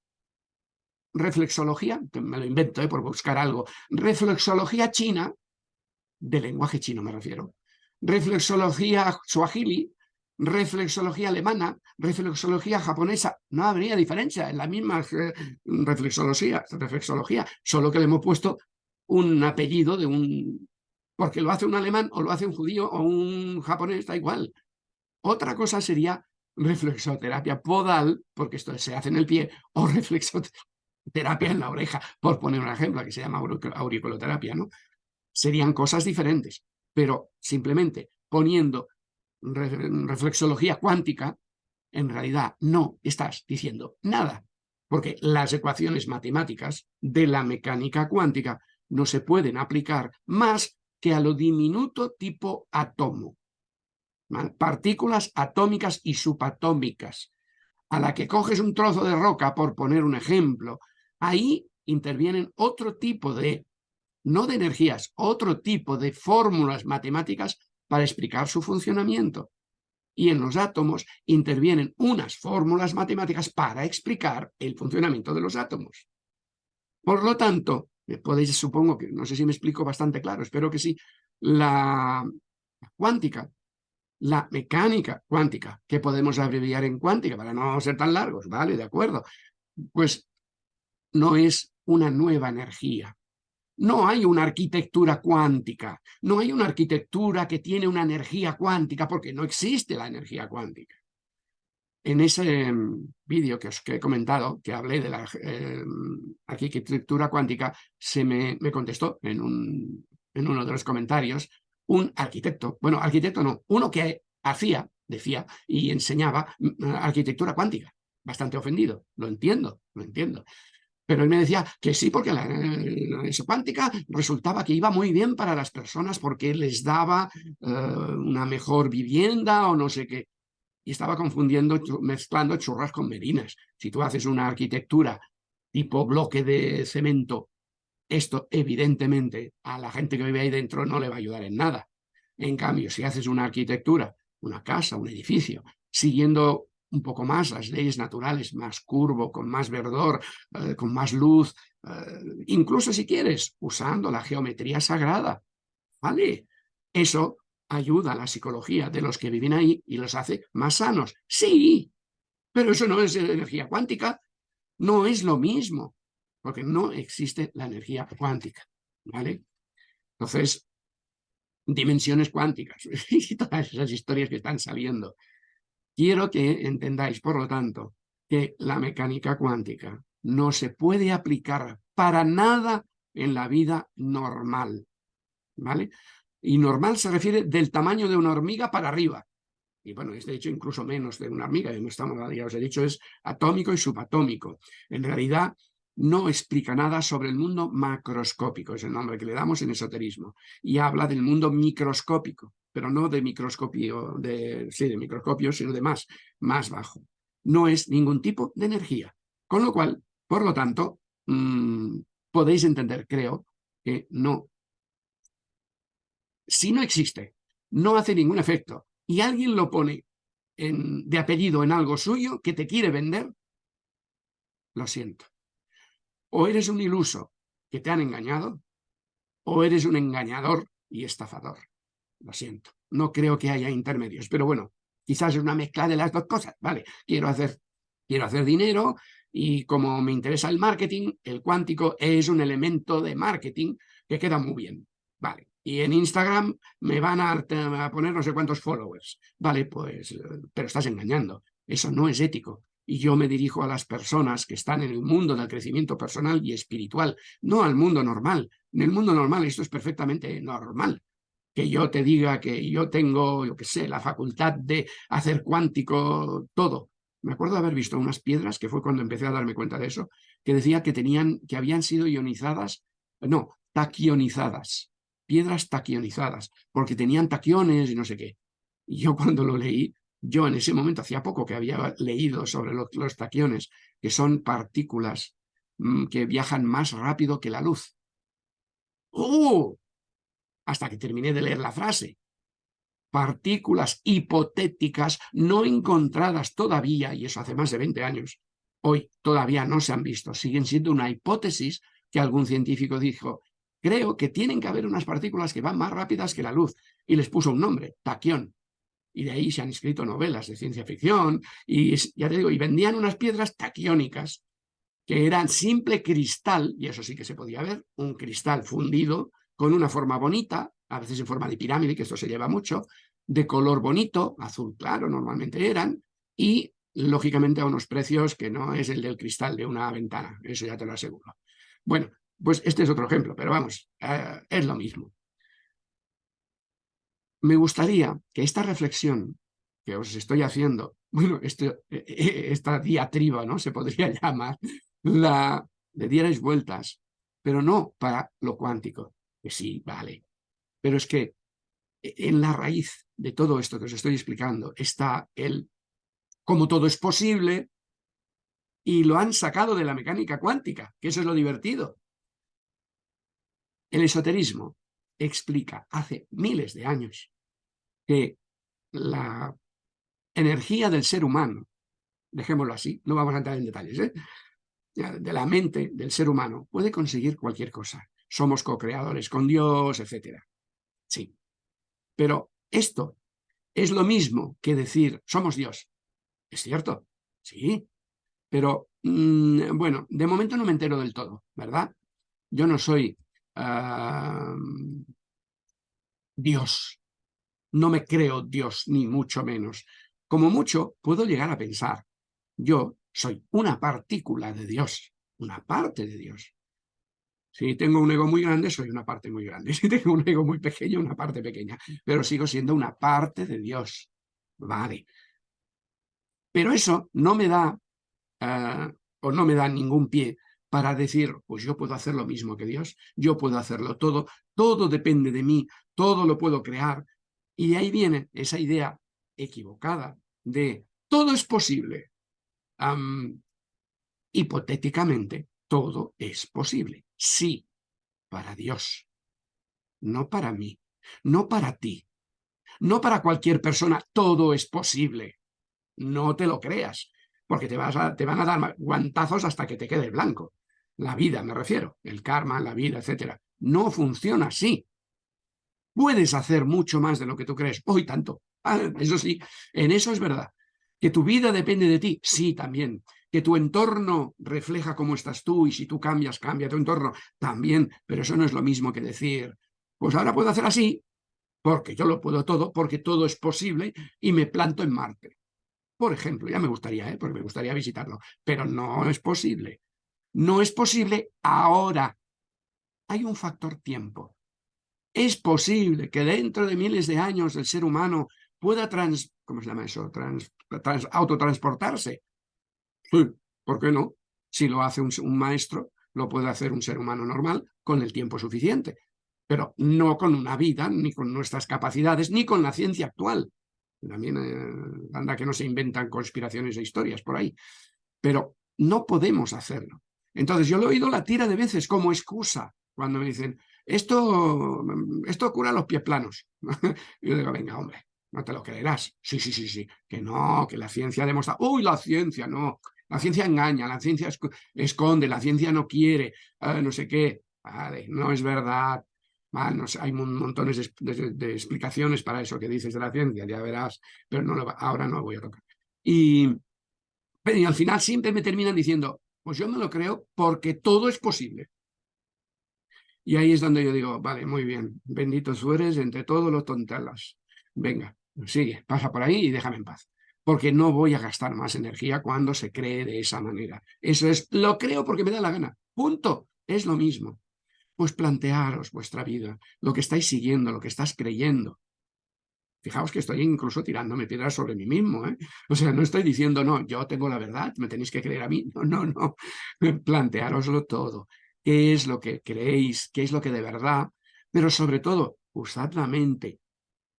A: reflexología, me lo invento eh, por buscar algo, reflexología china, de lenguaje chino me refiero, reflexología suajili, reflexología alemana, reflexología japonesa, no habría diferencia en la misma reflexología, reflexología, solo que le hemos puesto un apellido de un... porque lo hace un alemán o lo hace un judío o un japonés, da igual. Otra cosa sería reflexoterapia podal, porque esto se hace en el pie, o reflexoterapia en la oreja, por poner un ejemplo, que se llama auriculoterapia, ¿no? Serían cosas diferentes, pero simplemente poniendo reflexología cuántica, en realidad no estás diciendo nada, porque las ecuaciones matemáticas de la mecánica cuántica no se pueden aplicar más que a lo diminuto tipo átomo. Partículas atómicas y subatómicas. A la que coges un trozo de roca, por poner un ejemplo, ahí intervienen otro tipo de, no de energías, otro tipo de fórmulas matemáticas para explicar su funcionamiento. Y en los átomos intervienen unas fórmulas matemáticas para explicar el funcionamiento de los átomos. Por lo tanto, eh, podéis, supongo que, no sé si me explico bastante claro, espero que sí, la cuántica, la mecánica cuántica, que podemos abreviar en cuántica para no ser tan largos, ¿vale? De acuerdo. Pues no es una nueva energía, no hay una arquitectura cuántica, no hay una arquitectura que tiene una energía cuántica, porque no existe la energía cuántica. En ese mm, vídeo que os he comentado, que hablé de la em, arquitectura cuántica, se me, contestó en, un, en uno de los comentarios un arquitecto, bueno, arquitecto no, uno que hacía, decía, y enseñaba mm, arquitectura cuántica, bastante ofendido, lo entiendo, lo entiendo. Pero él me decía que sí, porque la, cuántica resultaba que iba muy bien para las personas porque les daba eh, una mejor vivienda o no sé qué. y estaba confundiendo, mezclando churras con merinas. Si tú haces una arquitectura tipo bloque de cemento, esto evidentemente a la gente que vive ahí dentro no le va a ayudar en nada. En cambio, si haces una arquitectura, una casa, un edificio, siguiendo un poco más las leyes naturales, más curvo, con más verdor, eh, con más luz, eh, incluso si quieres, usando la geometría sagrada, ¿vale? Eso ayuda a la psicología de los que viven ahí y los hace más sanos. Sí, pero eso no es energía cuántica, no es lo mismo, porque no existe la energía cuántica, ¿vale? Entonces, dimensiones cuánticas <laughs> y todas esas historias que están saliendo. Quiero que entendáis, por lo tanto, que la mecánica cuántica no se puede aplicar para nada en la vida normal, ¿vale? Y normal se refiere del tamaño de una hormiga para arriba. Y bueno, es de hecho incluso menos de una hormiga, ya os he dicho, es atómico y subatómico. En realidad no explica nada sobre el mundo macroscópico, es el nombre que le damos en esoterismo, y habla del mundo microscópico, pero no de microscopio, de, sí, de microscopio, sino de más, más bajo. No es ningún tipo de energía. Con lo cual, por lo tanto, mmm, podéis entender, creo, que no si no existe, no hace ningún efecto, y alguien lo pone de apellido en algo suyo que te quiere vender, lo siento. O eres un iluso que te han engañado, o eres un engañador y estafador. Lo siento. No creo que haya intermedios, pero bueno, quizás es una mezcla de las dos cosas. Vale, quiero hacer, quiero hacer dinero y como me interesa el marketing, el cuántico es un elemento de marketing que queda muy bien. Vale, y en Instagram me van a, poner no sé cuántos followers. Vale, pues, pero estás engañando. Eso no es ético. Y yo me dirijo a las personas que están en el mundo del crecimiento personal y espiritual, no al mundo normal. En el mundo normal esto es perfectamente normal. Que yo te diga que yo tengo, yo qué sé, la facultad de hacer cuántico todo. Me acuerdo de haber visto unas piedras, que fue cuando empecé a darme cuenta de eso, que decía que tenían, que habían sido ionizadas, no, taquionizadas piedras taquionizadas, porque tenían taquiones y no sé qué. Y yo cuando lo leí, yo en ese momento, hacía poco que había leído sobre los, taquiones, que son partículas mm, que viajan más rápido que la luz. ¡Oh! Hasta que terminé de leer la frase. Partículas hipotéticas no encontradas todavía, y eso hace más de 20 años, hoy todavía no se han visto, siguen siendo una hipótesis que algún científico dijo, creo que tienen que haber unas partículas que van más rápidas que la luz. Y les puso un nombre, taquión. Y de ahí se han escrito novelas de ciencia ficción, y ya te digo, y vendían unas piedras taquiónicas, que eran simple cristal, y eso sí que se podía ver, un cristal fundido con una forma bonita, a veces en forma de pirámide, que esto se lleva mucho, de color bonito, azul claro normalmente eran, y lógicamente a unos precios que no es el del cristal de una ventana, eso ya te lo aseguro. Bueno, pues este es otro ejemplo, pero vamos, eh, es lo mismo. Me gustaría que esta reflexión que os estoy haciendo, bueno, este, e, e, esta diatriba, ¿no? Se podría <laughs> llamar, la, le dierais vueltas, pero no para lo cuántico, sí, vale. Pero es que en la raíz de todo esto que os estoy explicando está el cómo todo es posible y lo han sacado de la mecánica cuántica, que eso es lo divertido. El esoterismo explica hace miles de años que la energía del ser humano, dejémoslo así, no vamos a entrar en detalles, ¿eh? de la mente del ser humano puede conseguir cualquier cosa. Somos co-creadores con Dios, etc. Sí. Pero esto es lo mismo que decir somos Dios. ¿Es cierto? Sí. Pero, mm, bueno, de momento no me entero del todo, ¿verdad? Yo no soy Dios. No me creo Dios, ni mucho menos. Como mucho, puedo llegar a pensar, yo soy una partícula de Dios, una parte de Dios. Si tengo un ego muy grande, soy una parte muy grande. <laughs> Si tengo un ego muy pequeño, una parte pequeña. Pero sigo siendo una parte de Dios. Vale. Pero eso no me da, ah, o no me da ningún pie para decir, pues yo puedo hacer lo mismo que Dios, yo puedo hacerlo todo, todo depende de mí, todo lo puedo crear. Y de ahí viene esa idea equivocada de todo es posible, hipotéticamente, todo es posible. Sí, para Dios, no para mí, no para ti, no para cualquier persona, todo es posible. No te lo creas, porque te, vas a, te van a dar guantazos hasta que te quede blanco. La vida, me refiero, el karma, la vida, etcétera. No funciona así. Puedes hacer mucho más de lo que tú crees. Hoy tanto. Ah, eso sí, en eso es verdad. Que tu vida depende de ti, sí, también. Que tu entorno refleja cómo estás tú y si tú cambias, cambia tu entorno, también. Pero eso no es lo mismo que decir, pues ahora puedo hacer así, porque yo lo puedo todo, porque todo es posible y me planto en Marte. Por ejemplo, ya me gustaría, ¿eh? porque me gustaría visitarlo, pero no es posible. No es posible ahora. Hay un factor tiempo. Es posible que dentro de miles de años el ser humano pueda trans, ¿cómo se llama eso? Trans, autotransportarse. ¿Por qué no? Si lo hace un, maestro, lo puede hacer un ser humano normal con el tiempo suficiente, pero no con una vida, ni con nuestras capacidades, ni con la ciencia actual. También eh, anda que no se inventan conspiraciones e historias por ahí. Pero no podemos hacerlo. Entonces yo lo he oído la tira de veces como excusa cuando me dicen, esto, esto cura los pies planos. <laughs> yo digo, venga, hombre, no te lo creerás. Sí, sí, sí, sí, que no, que la ciencia demuestra, uy, la ciencia, no, la ciencia engaña, la ciencia esconde, la ciencia no quiere, ah, no sé qué. Vale, no es verdad. no hay montones de, explicaciones para eso que dices de la ciencia, ya verás, pero no ahora no lo voy a tocar. Y, al final siempre me terminan diciendo, pues yo me lo creo porque todo es posible. Y ahí es donde yo digo, vale, muy bien, bendito tú entre todos los tontelas. Venga, sigue, pasa por ahí y déjame en paz. Porque no voy a gastar más energía cuando se cree de esa manera. Eso es, lo creo porque me da la gana. Punto. Es lo mismo. Pues plantearos vuestra vida, lo que estáis siguiendo, lo que estás creyendo. Fijaos que estoy incluso tirándome piedras sobre mí mismo. ¿eh? O sea, no estoy diciendo, no, yo tengo la verdad, me tenéis que creer a mí. No, no, no. <laughs> Planteároslo todo. ¿Qué es lo que creéis? ¿Qué es lo que de verdad? Pero sobre todo, usad la mente.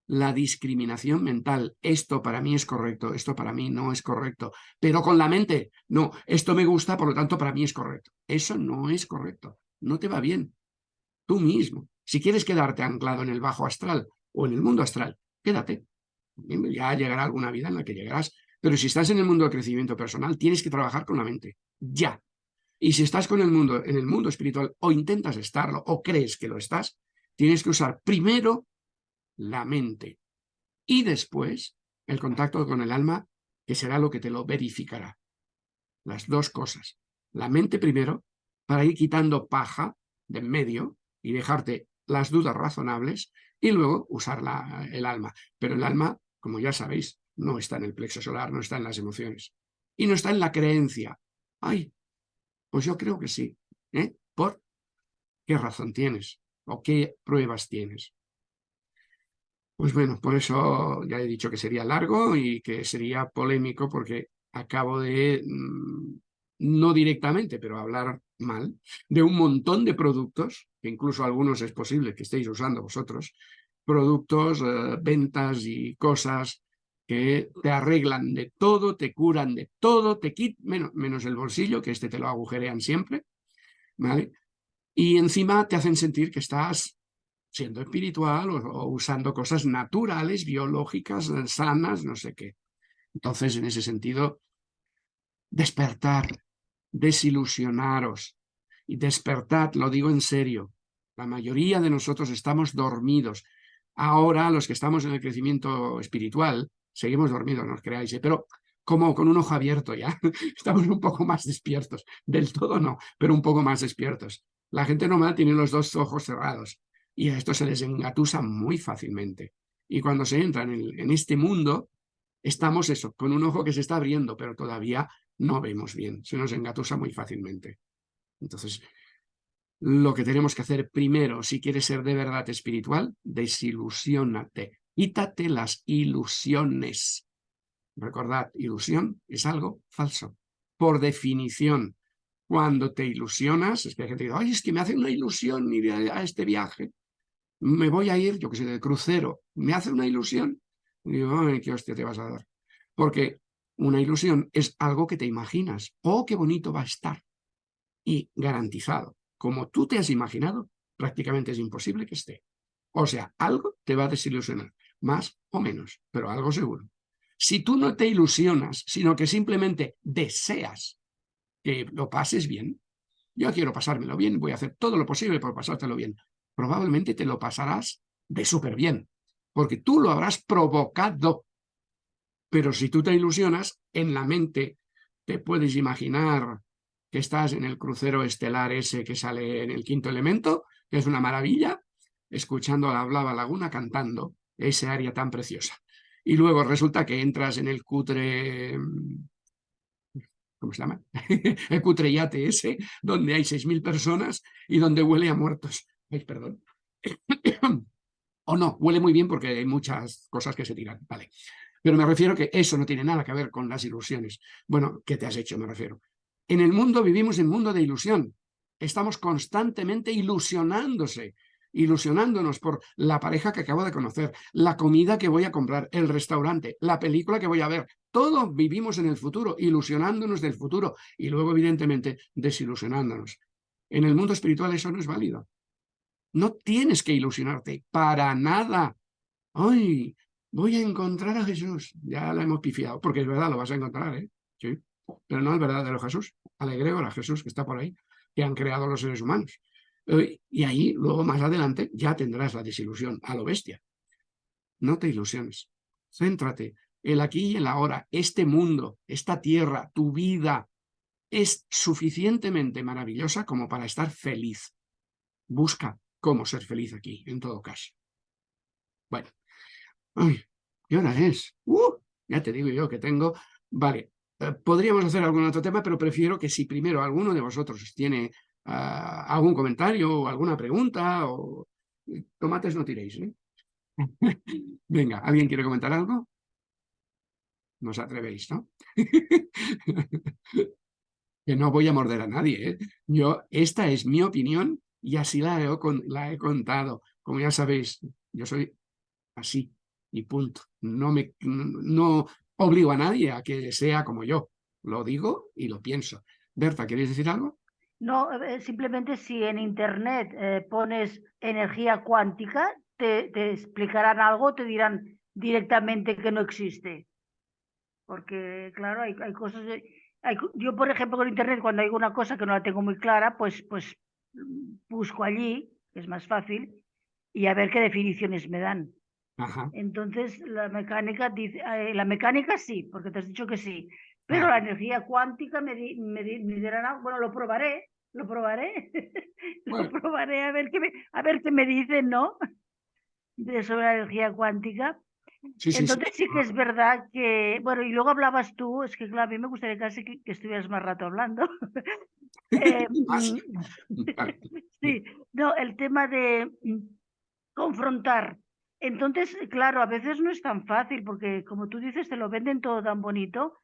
A: La discriminación mental. Esto para mí es correcto, esto para mí no es correcto. Pero con la mente, no, esto me gusta, por lo tanto para mí es correcto. Eso no es correcto. No te va bien. Tú mismo. Si quieres quedarte anclado en el bajo astral o en el mundo astral, quédate. Ya llegará alguna vida en la que llegarás. Pero si estás en el mundo del crecimiento personal, tienes que trabajar con la mente. Ya. Y si estás con el mundo, en el mundo espiritual, o intentas estarlo, o crees que lo estás, tienes que usar primero la mente. Y después el contacto con el alma, que será lo que te lo verificará. Las dos cosas. La mente primero, para ir quitando paja de en medio y dejarte las dudas razonables, y luego usar el alma. Pero el alma, como ya sabéis, no está en el plexo solar, no está en las emociones. Y no está en la creencia. Ay, pues yo creo que sí. ¿eh? ¿Por qué razón tienes? ¿O qué pruebas tienes? Pues bueno, por eso ya he dicho que sería largo y que sería polémico porque acabo de, mm, no directamente, pero hablar mal, de un montón de productos, que incluso algunos es posible que estéis usando vosotros, productos, eh, ventas y cosas que te arreglan de todo, te curan de todo, te quitan, menos, menos el bolsillo, que este te lo agujerean siempre, ¿vale? Y encima te hacen sentir que estás siendo espiritual o, usando cosas naturales, biológicas, sanas, no sé qué. Entonces, en ese sentido, despertar, desilusionaros y despertad, lo digo en serio, la mayoría de nosotros estamos dormidos. Ahora, los que estamos en el crecimiento espiritual, seguimos dormidos, no os creáis, ¿eh? pero como con un ojo abierto ya, <laughs> estamos un poco más despiertos, del todo no, pero un poco más despiertos. La gente normal tiene los dos ojos cerrados y a esto se les engatusa muy fácilmente. Y cuando se entran en, en este mundo, estamos eso, con un ojo que se está abriendo, pero todavía no vemos bien, se nos engatusa muy fácilmente. Entonces, lo que tenemos que hacer primero, si quieres ser de verdad espiritual, desilusionate, quítate las ilusiones. Recordad, ilusión es algo falso, por definición. Cuando te ilusionas, es que hay gente que dice, ay, es que me hace una ilusión ir a, este viaje. Me voy a ir, yo que sé, de crucero, me hace una ilusión. Y digo, ay, qué hostia te vas a dar. Porque una ilusión es algo que te imaginas. ¡Oh, qué bonito va a estar! Y garantizado, como tú te has imaginado, prácticamente es imposible que esté. O sea, algo te va a desilusionar, más o menos, pero algo seguro. Si tú no te ilusionas, sino que simplemente deseas que lo pases bien, yo quiero pasármelo bien, voy a hacer todo lo posible por pasártelo bien, probablemente te lo pasarás de súper bien, porque tú lo habrás provocado. Pero si tú te ilusionas, en la mente te puedes imaginar que estás en el crucero estelar ese que sale en el quinto elemento, que es una maravilla, escuchando a la Blava Laguna cantando ese área tan preciosa. Y luego resulta que entras en el cutre... ¿Cómo se llama? <laughs> el cutre yate ese, donde hay 6.000 personas y donde huele a muertos. Ay, perdón. o <coughs> no, huele muy bien porque hay muchas cosas que se tiran. Vale. Pero me refiero que eso no tiene nada que ver con las ilusiones. Bueno, ¿qué te has hecho? Me refiero. En el mundo vivimos en un mundo de ilusión. Estamos constantemente ilusionándose ilusionándonos por la pareja que acabo de conocer, la comida que voy a comprar, el restaurante, la película que voy a ver. Todos vivimos en el futuro, ilusionándonos del futuro y luego, evidentemente, desilusionándonos. En el mundo espiritual eso no es válido. No tienes que ilusionarte para nada. ¡Ay! Voy a encontrar a Jesús. Ya la hemos pifiado, porque es verdad, lo vas a encontrar, ¿eh? Sí. Pero no el verdadero Jesús, al a Jesús que está por ahí, que han creado los seres humanos. Eh, y ahí, luego más adelante, ya tendrás la desilusión a lo bestia. No te ilusiones. Céntrate. El aquí y el ahora, este mundo, esta tierra, tu vida, es suficientemente maravillosa como para estar feliz. Busca cómo ser feliz aquí, en todo caso. Bueno. Ay, ¿qué hora es? Uh, ya te digo yo que tengo... Vale, eh, podríamos hacer algún otro tema, pero prefiero que si primero alguno de vosotros tiene algún comentario o alguna pregunta o tomates no tiréis. ¿eh? <laughs> Venga, ¿alguien quiere comentar algo? No os atrevéis, ¿no? <laughs> que no voy a morder a nadie. ¿eh? Yo, esta es mi opinión y así la he, la he contado. Como ya sabéis, yo soy así y punto. No, me, no obligo a nadie a que sea como yo. Lo digo y lo pienso. Berta, ¿queréis decir algo?
B: No, eh, simplemente si en internet eh, pones energía cuántica, te, te, explicarán algo, te dirán directamente que no existe. Porque, claro, hay, hay cosas... Hay, yo, por ejemplo, con internet, cuando hay una cosa que no la tengo muy clara, pues, pues busco allí, que es más fácil, y a ver qué definiciones me dan. Entonces, la mecánica dice, eh, la mecánica sí, porque te has dicho que sí, pero la energía cuántica me, me, dirán algo, bueno, lo probaré, lo probaré, <laughs> lo probaré a ver qué me, a ver qué me dicen, ¿no? De sobre la energía cuántica. Entonces sí, que es verdad que, bueno, y luego hablabas tú, es que claro, a mí me gustaría casi que, estuvieras más rato hablando. <laughs> eh, <laughs> sí, no, el tema de mm, confrontar. Entonces, claro, a veces no es tan fácil porque como tú dices, te lo venden todo tan bonito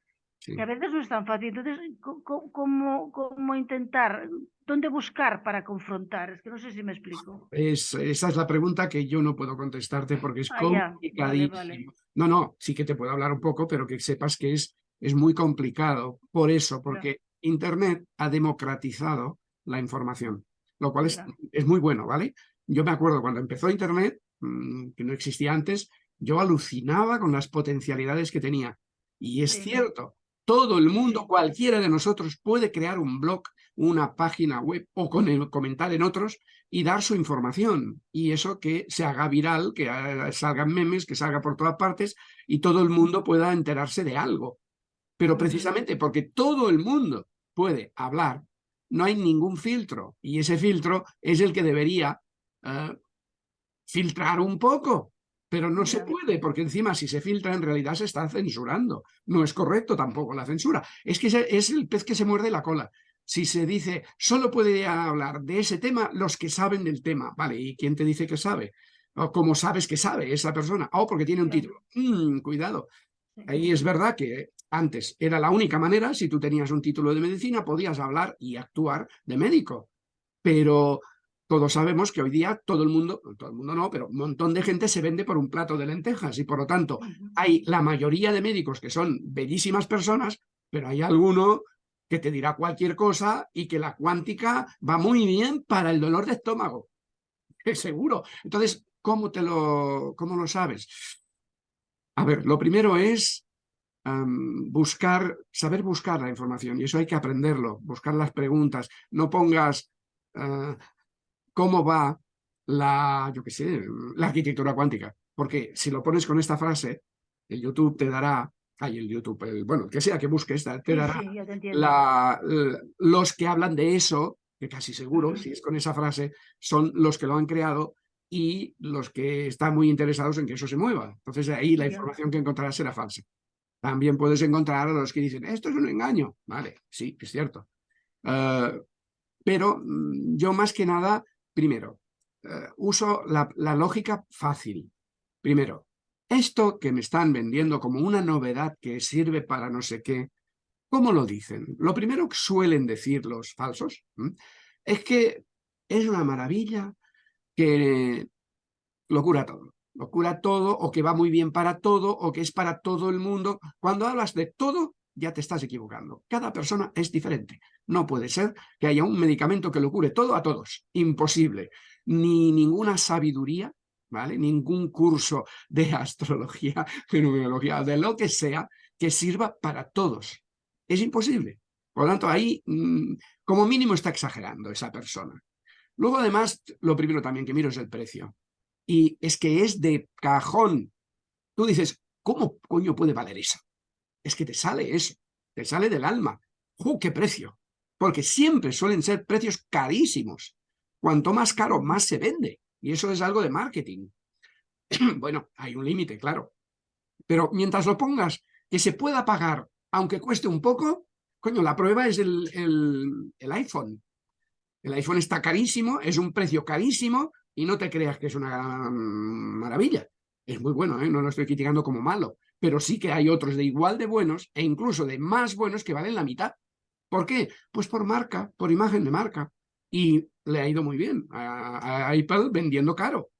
B: que a veces no es tan fácil. Entonces, ¿cómo, cómo intentar? ¿Dónde buscar para confrontar? Es que no sé si me explico.
A: Es, esa es la pregunta que yo no puedo contestarte porque es ah, complicadísimo. No, no, sí que te puedo hablar un poco, pero que sepas que es, es muy complicado. Por eso, porque Internet ha democratizado la información, lo cual es, es muy bueno, ¿vale? Yo me acuerdo cuando empezó Internet, mm, que no existía antes, yo alucinaba con las potencialidades que tenía. Y es cierto, todo el mundo, cualquiera de nosotros puede crear un blog, una página web o con el, comentar en otros y dar su información. Y eso que se haga viral, que salgan memes, que salga por todas partes y todo el mundo pueda enterarse de algo. Pero precisamente porque todo el mundo puede hablar, no hay ningún filtro. Y ese filtro es el que debería eh, filtrar un poco pero no se puede, porque encima si se filtra en realidad se está censurando. No es correcto tampoco la censura. Es que es el pez que se muerde la cola. Si se dice, solo puede hablar de ese tema los que saben del tema. Vale, ¿y quién te dice que sabe? ¿O cómo sabes que sabe esa persona? Oh, porque tiene un título. Mm, cuidado. Ahí es verdad que antes era la única manera, si tú tenías un título de medicina, podías hablar y actuar de médico. Pero todos sabemos que hoy día todo el mundo, todo el mundo no, pero un montón de gente se vende por un plato de lentejas y por lo tanto hay la mayoría de médicos que son bellísimas personas, pero hay alguno que te dirá cualquier cosa y que la cuántica va muy bien para el dolor de estómago. <laughs> Seguro. Entonces, ¿cómo, te lo, cómo lo sabes? A ver, lo primero es buscar, saber buscar la información y eso hay que aprenderlo, buscar las preguntas. No pongas ah, cómo va la, yo qué sé, la arquitectura cuántica, porque si lo pones con esta frase, el YouTube te dará, ay, el YouTube, el, bueno, que sea que busques, te dará la, los que hablan de eso, que casi seguro, si es con esa frase, son los que lo han creado y los que están muy interesados en que eso se mueva. Entonces ahí la información que encontrarás será falsa. También puedes encontrar a los que dicen, esto es un engaño. Vale, sí, es cierto. Eh, pero mm, yo más que nada, primero, eh, uso la, la lógica fácil. Primero, esto que me están vendiendo como una novedad que sirve para no sé qué, ¿cómo lo dicen? Lo primero que suelen decir los falsos es que es una maravilla que lo cura todo lo cura todo o que va muy bien para todo o que es para todo el mundo. Cuando hablas de todo, ya te estás equivocando. Cada persona es diferente. No puede ser que haya un medicamento que lo cure todo a todos. Imposible. Ni ninguna sabiduría, ¿vale? Ningún curso de <laughs> astrología, fenomenología, de lo que sea, que sirva para todos. Es imposible. Por lo tanto, ahí, mm, como mínimo, está exagerando esa persona. Luego, además, lo primero también que miro es el precio y es que es de cajón. Tú dices, ¿cómo coño puede valer eso? Es que te sale eso, te sale del alma. ¡Uh, qué precio! Porque siempre suelen ser precios carísimos. Cuanto más caro, más se vende. Y eso es algo de marketing. <clears throat> bueno, hay un límite, claro. Pero mientras lo pongas que se pueda pagar, aunque cueste un poco, coño, la prueba es el, el, el iPhone. El iPhone está carísimo, es un precio carísimo, y no te creas que es una maravilla. Es muy bueno, ¿eh? no lo estoy criticando como malo, pero sí que hay otros de igual de buenos e incluso de más buenos que valen la mitad. ¿Por qué? Pues por marca, por imagen de marca. Y le ha ido muy bien a, Apple vendiendo caro.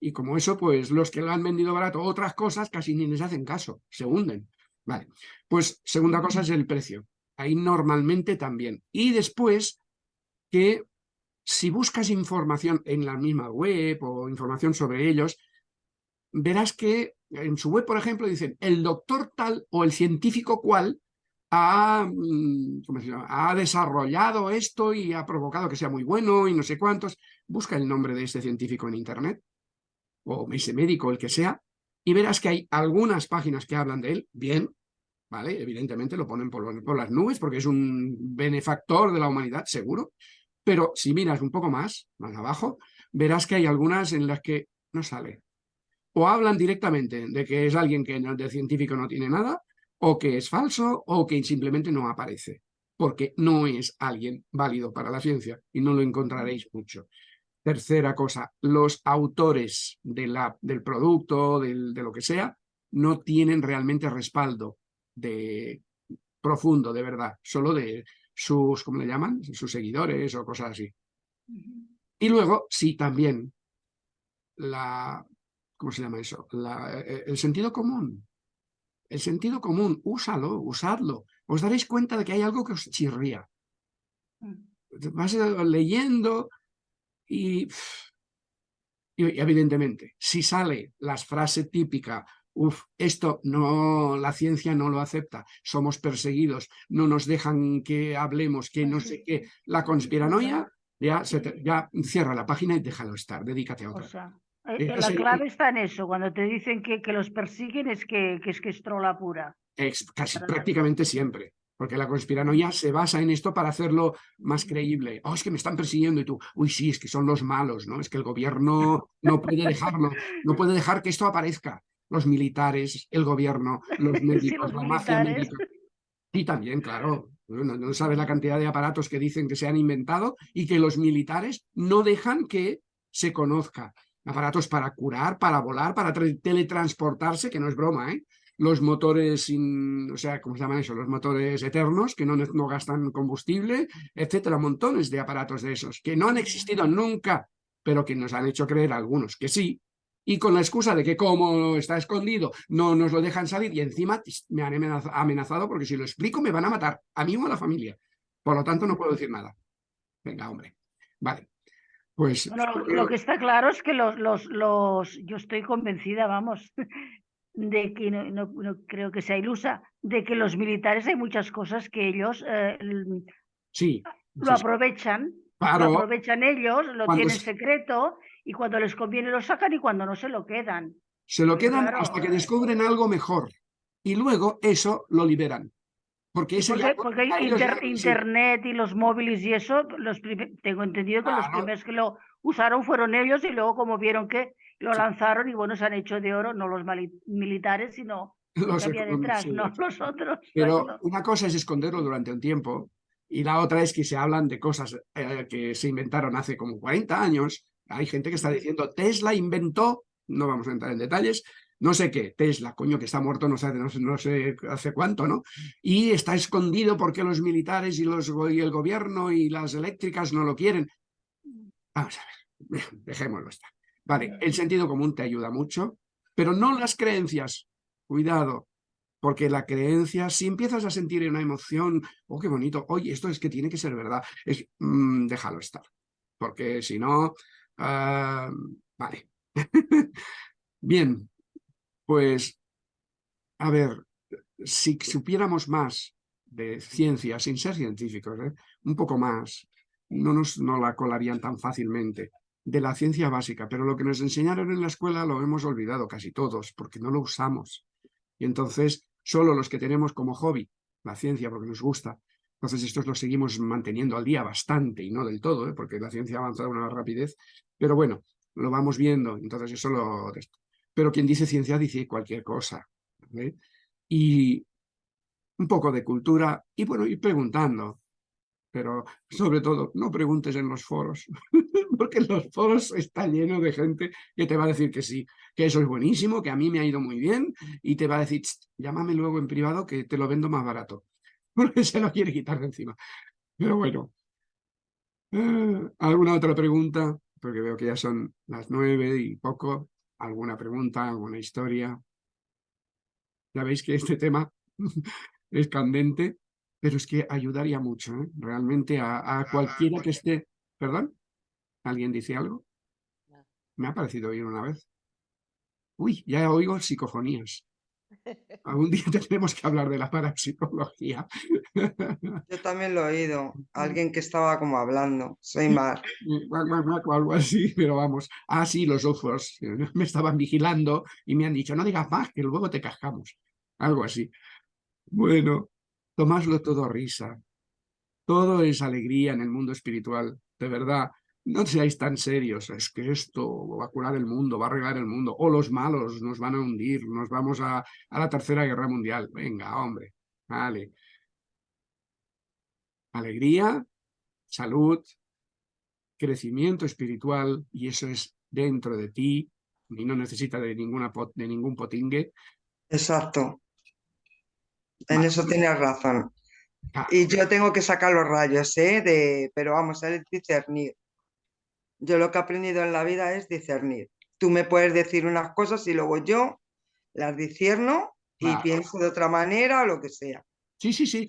A: Y como eso, pues los que lo han vendido barato, otras cosas casi ni les hacen caso, se hunden. Vale, pues segunda cosa es el precio. Ahí normalmente también. Y después que si buscas información en la misma web o información sobre ellos, verás que en su web, por ejemplo, dicen el doctor tal o el científico cual ha, mm, ha desarrollado esto y ha provocado que sea muy bueno y no sé cuántos. Busca el nombre de este científico en internet o ese médico, el que sea, y verás que hay algunas páginas que hablan de él, bien, ¿vale? Evidentemente lo ponen por las nubes porque es un benefactor de la humanidad, seguro, pero si miras un poco más, más abajo, verás que hay algunas en las que no sale. O hablan directamente de que es alguien que de científico no tiene nada, o que es falso, o que simplemente no aparece, porque no es alguien válido para la ciencia y no lo encontraréis mucho. Tercera cosa, los autores de la, del producto, del, de lo que sea, no tienen realmente respaldo de profundo, de verdad, solo de, sus, ¿cómo le llaman? Sus seguidores o cosas así. Y luego, sí, también, la, ¿cómo se llama eso? La, e, el sentido común. El sentido común, úsalo, usadlo. Os daréis cuenta de que hay algo que os chirría. Mm. Vas leyendo y, y evidentemente, si sale la frase típica Uf, esto no, la ciencia no lo acepta, somos perseguidos, no nos dejan que hablemos, que no sé qué. La <laughs> conspiranoia, ya, ya cierra la página y déjalo estar, dedícate a otra.
B: Eh, eh, la clave está en eso, cuando te dicen que, que los persiguen es que, que, es que es trola pura.
A: casi prácticamente siempre, porque la conspiranoia se basa en esto para hacerlo más creíble. Oh, es que me están persiguiendo y tú, uy, sí, es que son los malos, ¿no? Es que el gobierno <laughs> no puede dejarlo, no puede dejar que esto aparezca los militares, el gobierno, los <laughs> médicos, la mafia médica. Y también, claro, no, sabes la cantidad de aparatos que dicen que se han inventado y que los militares no dejan que se conozca. Aparatos para curar, para volar, para teletransportarse, que no es broma, ¿eh? Los motores, sin, o sea, ¿cómo se llaman eso? Los motores eternos, que no, no gastan combustible, etcétera, montones de aparatos de esos, que no han existido nunca pero que nos han hecho creer algunos que sí, y con la excusa de que como está escondido no nos lo dejan salir y encima me han amenazado porque si lo explico me van a matar, a mí o a la familia. Por lo tanto no puedo decir nada. Venga, hombre. Vale. Pues,
B: lo que está claro es que los, los, los, yo estoy convencida, vamos, <laughs> de que no, no, creo que sea ilusa, de que los militares hay muchas cosas que ellos eh,
A: sí,
B: lo aprovechan, lo aprovechan ellos, lo tienen secreto y cuando les conviene lo sacan y cuando no se lo quedan.
A: Se lo quedan hasta que descubren algo mejor y luego eso lo liberan. Porque,
B: porque, internet y los móviles y eso, los tengo entendido que los primeros que lo usaron fueron ellos y luego como vieron que lo lanzaron y bueno, se han hecho de oro, no los militares, sino <laughs> los que había detrás, no <laughs> los otros.
A: Pero una cosa es esconderlo durante un tiempo y la otra es que se hablan de cosas eh, que se inventaron hace como 40 años. Hay gente que está diciendo, Tesla inventó, no vamos a entrar en detalles, no sé qué, Tesla, coño, que está muerto no sé, no sé, hace cuánto, ¿no? Y está escondido porque los militares y, los, y el gobierno y las eléctricas no lo quieren. Vamos a ver, <laughs> dejémoslo estar. Vale, el sentido común te ayuda mucho, pero no las creencias. Cuidado, porque la creencia, si empiezas a sentir una emoción, oh, qué bonito, oye, esto es que tiene que ser verdad, es, mm, déjalo estar, porque si no, ah, vale. <laughs> Bien, pues, a ver, si supiéramos más de ciencia, sin ser científicos, ¿eh? un poco más, no nos no la colarían tan fácilmente, de la ciencia básica, pero lo que nos enseñaron en la escuela lo hemos olvidado casi todos, porque no lo usamos. Y entonces, solo los que tenemos como hobby la ciencia, porque nos gusta, entonces estos lo seguimos manteniendo al día bastante, y no del todo, ¿eh? porque la ciencia avanza a una rapidez, pero bueno, lo vamos viendo, entonces eso lo pero quien dice ciencia dice cualquier cosa. Y un poco de cultura y bueno, ir preguntando. Pero sobre todo, no preguntes en los foros, <laughs> porque los foros está lleno de gente que te va a decir que sí, que eso es buenísimo, que a mí me ha ido muy bien, y te va a decir, llámame luego en privado que te lo vendo más barato, <laughs> porque se lo quiere quitar de encima. Pero bueno, eh, ¿alguna otra pregunta? Porque veo que ya son las nueve y poco alguna pregunta, alguna historia. Ya veis que este tema <laughs> es candente, pero es que ayudaría mucho, ¿eh? realmente a, cualquiera que esté... ¿Perdón? ¿Alguien dice algo? Me ha parecido oír una vez. Uy, ya oigo psicofonías. Algún día <laughs> tendremos que hablar de la parapsicología.
D: Yo también lo he oído. <laughs> Alguien que estaba como hablando. Soy Mar.
A: O algo así, <laughs> pero vamos. Ah, sí, los ojos. Me estaban vigilando y me han dicho, no digas más, que luego te cascamos. Algo así. Bueno, tomáslo todo risa. Todo es alegría en el mundo espiritual. De verdad, no seáis tan serios, es que esto va a curar el mundo, va a arreglar el mundo, o los malos nos van a hundir, nos vamos a, a la tercera guerra mundial. Venga, hombre, vale. Alegría, salud, crecimiento espiritual, y eso es dentro de ti, y no necesita de, ninguna de ningún potingue.
D: Exacto. En eso tienes razón. Ah. Y yo tengo que sacar los rayos, ¿eh? De, pero vamos, a discernir. Yo lo que he aprendido en la vida es discernir. Tú me puedes decir unas cosas y luego yo las discierno y pienso de otra manera o lo que sea.
A: Sí, sí, sí.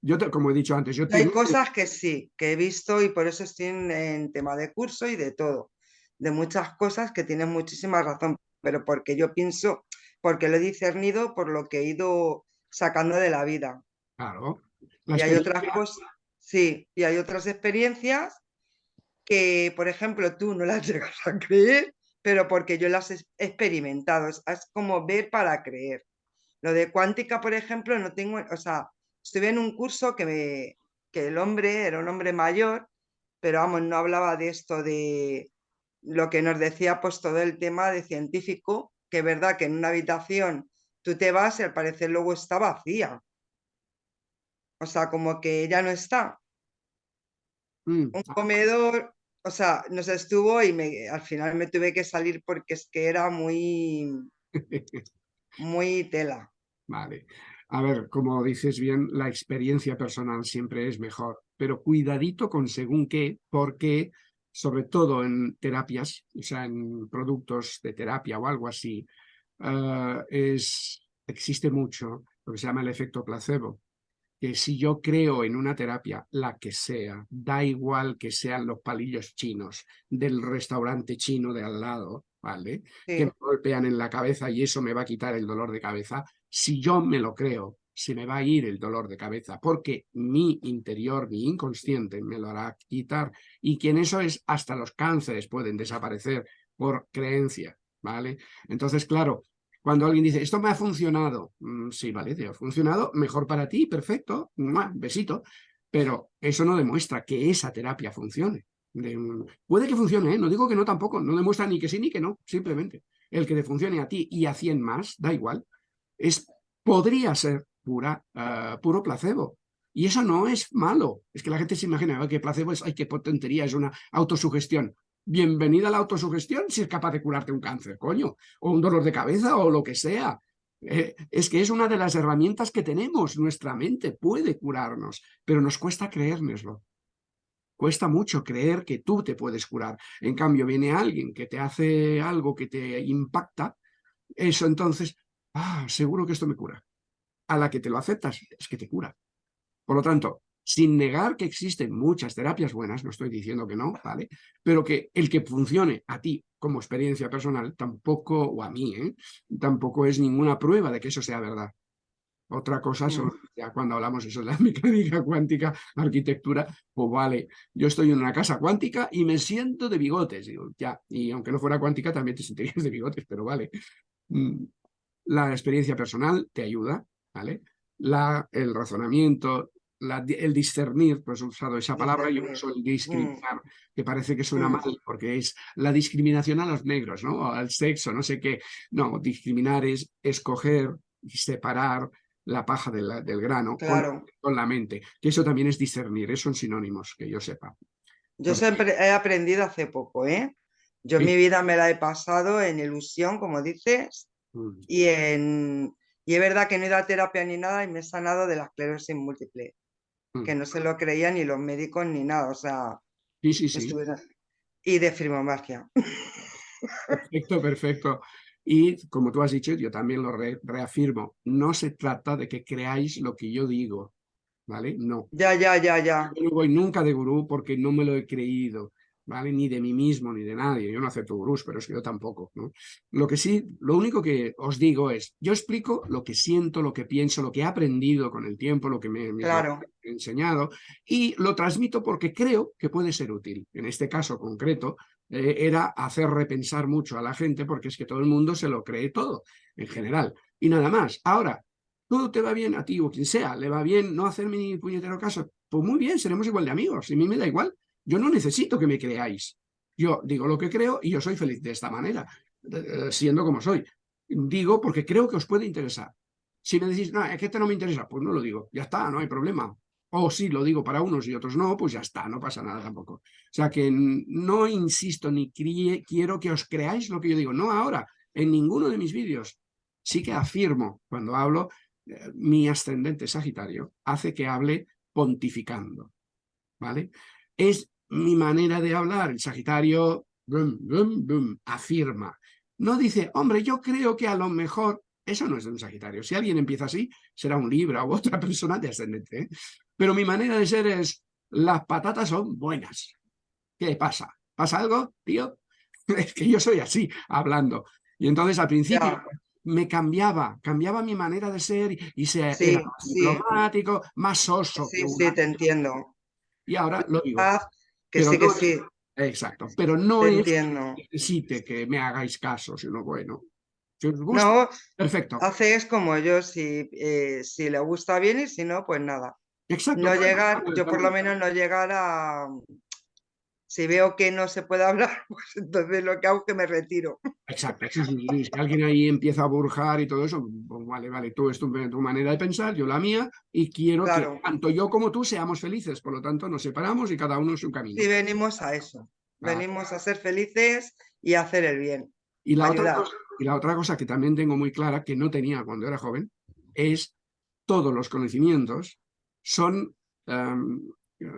A: yo, como he dicho antes, yo
D: Hay cosas que sí, que he visto y por eso estoy en, tema de curso y de todo. De muchas cosas que tienen muchísima razón, pero porque yo pienso, porque lo he discernido por lo que he ido sacando de la vida.
A: Claro.
D: y hay otras cosas, sí, y hay otras experiencias que, por ejemplo, tú no las <laughs> llegas a creer, pero porque yo las he experimentado. Es, como ver para creer. Lo de cuántica, por ejemplo, no tengo, o sea, estuve en un curso que, me, que el hombre era un hombre mayor, pero vamos, no hablaba de esto de lo que nos decía pues todo el tema de científico, que es verdad que en una habitación tú te vas y al parecer luego está vacía. O sea, como que ya no está. Mm. Un comedor, o sea, nos estuvo y me, al final me tuve que salir porque es que era muy, muy tela. <laughs>
A: Vale. A ver, como dices bien, la experiencia personal siempre es mejor, pero cuidadito con según qué, porque sobre todo en terapias, o sea, en productos de terapia o algo así, eh, es, existe mucho lo que se llama el efecto placebo, que si yo creo en una terapia, la que sea, da igual que sean los palillos chinos del restaurante chino de al lado, ¿vale? Que me golpean en la cabeza y eso me va a quitar el dolor de cabeza, si yo me lo creo, se me va a ir el dolor de cabeza, porque mi interior, mi inconsciente me lo hará quitar, y que en eso es hasta los cánceres pueden desaparecer por creencia, ¿vale? Entonces, claro, cuando alguien dice, esto me ha funcionado, mm, sí, vale, te ha funcionado, mejor para ti, perfecto, besito, pero eso no demuestra que esa terapia funcione. puede que funcione, ¿eh? no digo que no tampoco, no demuestra ni que sí ni que no, simplemente. El que te funcione a ti y a 100 más, da igual, es, podría ser ah, puro placebo. Y eso no es malo. Es que la gente se imagina que placebo es, ay, qué potentería, es una autosugestión. Bienvenida a la autosugestión si es capaz de curarte un cáncer, coño, o un dolor de cabeza o lo que sea. Eh, es que es una de las herramientas que tenemos, nuestra mente puede curarnos, pero nos cuesta creérnoslo. Cuesta mucho creer que tú te puedes curar. En cambio, viene alguien que te hace algo que te impacta, eso entonces, ah, seguro que esto me cura a la que te lo aceptas, es que te cura. Por lo tanto, sin negar que existen muchas terapias buenas, no estoy diciendo que no, ¿vale? Pero que el que funcione a ti como experiencia personal, tampoco, o a mí, ¿eh? tampoco es ninguna prueba de que eso sea verdad. Otra cosa son, ya cuando hablamos eso de la <laughs> mecánica cuántica, arquitectura, pues vale, yo estoy en una casa cuántica y me siento de bigotes, digo, ya, y aunque no fuera cuántica también te sentirías de bigotes, pero vale. Mm, la experiencia personal te ayuda, ¿vale? La, el razonamiento, el discernir, pues he usado esa palabra, yo uso el discriminar, mm. que parece que suena mm. mal, porque es la discriminación a los negros, ¿no? al sexo, no sé qué. No, discriminar es escoger y separar la paja del grano con, la mente, que eso también es discernir, son sinónimos, que yo sepa.
D: Yo siempre he aprendido hace poco, ¿eh? Yo mi vida me la he pasado en ilusión, como dices, mm. y en, y es verdad que no he ido a terapia ni nada y me he sanado de la esclerosis múltiple, que no se lo creían ni los médicos ni nada, o sea...
A: Sí, sí, sí.
D: Y de fibromialgia.
A: Perfecto, perfecto. Y como tú has dicho, yo también lo reafirmo, no se trata de que creáis lo que yo digo, ¿vale? No.
D: Ya, ya, ya, ya.
A: Yo no voy nunca de gurú porque no me lo he creído. ¿Vale? Ni de mí mismo, ni de nadie. Yo no acepto gurús, pero es que yo tampoco, ¿no? Lo que sí, lo único que os digo es, yo explico lo que siento, lo que pienso, lo que he aprendido con el tiempo, lo que me, he enseñado, y lo transmito porque creo que puede ser útil. En este caso concreto, eh, era hacer repensar mucho a la gente, porque es que todo el mundo se lo cree todo, en general. Y nada más. Ahora, todo te va bien a ti o quien sea, le va bien no hacerme ni puñetero caso, pues muy bien, seremos igual de amigos, y a mí me da igual. Yo no necesito que me creáis. Yo digo lo que creo y yo soy feliz de esta manera, eh, siendo como soy. Digo porque creo que os puede interesar. Si me decís, no, es que este no me interesa, pues no lo digo, ya está, no hay problema. O si lo digo para unos y otros no, pues ya está, no pasa nada tampoco. O sea que no insisto ni quiero que os creáis lo que yo digo, no ahora, en ninguno de mis vídeos. Sí que afirmo, cuando hablo, eh, mi ascendente Sagitario hace que hable pontificando, ¿vale? Es mi manera de hablar. El Sagitario afirma. No dice, hombre, yo creo que a lo mejor... Eso no es de un Sagitario. Si alguien empieza así, será un Libra u otra <laughs> persona de ascendente. ¿eh? Pero mi manera de ser es, las patatas son buenas. ¿Qué pasa? ¿Pasa algo, tío? <laughs> Es que yo soy así, hablando. Y entonces al principio me cambiaba, cambiaba mi manera de ser y se era más diplomático, más soso.
D: Sí, sí, te entiendo.
A: Y ahora lo digo.
D: Que sí, que sí.
A: Exacto, pero no es que necesite que me hagáis caso, sino bueno. Si os gusta,
D: no,
A: perfecto.
D: Haces como yo, si, eh, si le gusta bien y si no, pues nada.
A: Exacto.
D: No llegar, yo por lo menos no llegar a, si veo que no se puede hablar, <laughs> pues entonces lo que hago es que me retiro.
A: Exacto, si alguien ahí empieza a burjar y todo eso, pues vale, vale, tú es tu, manera de pensar, yo la mía, y quiero que tanto yo como tú seamos felices, por lo tanto nos separamos y cada uno su camino.
D: Sí, venimos a eso, venimos a ser felices y a hacer el bien.
A: Y la, otra cosa, y la otra cosa que también tengo muy clara, que no tenía cuando era joven, es todos los conocimientos son em,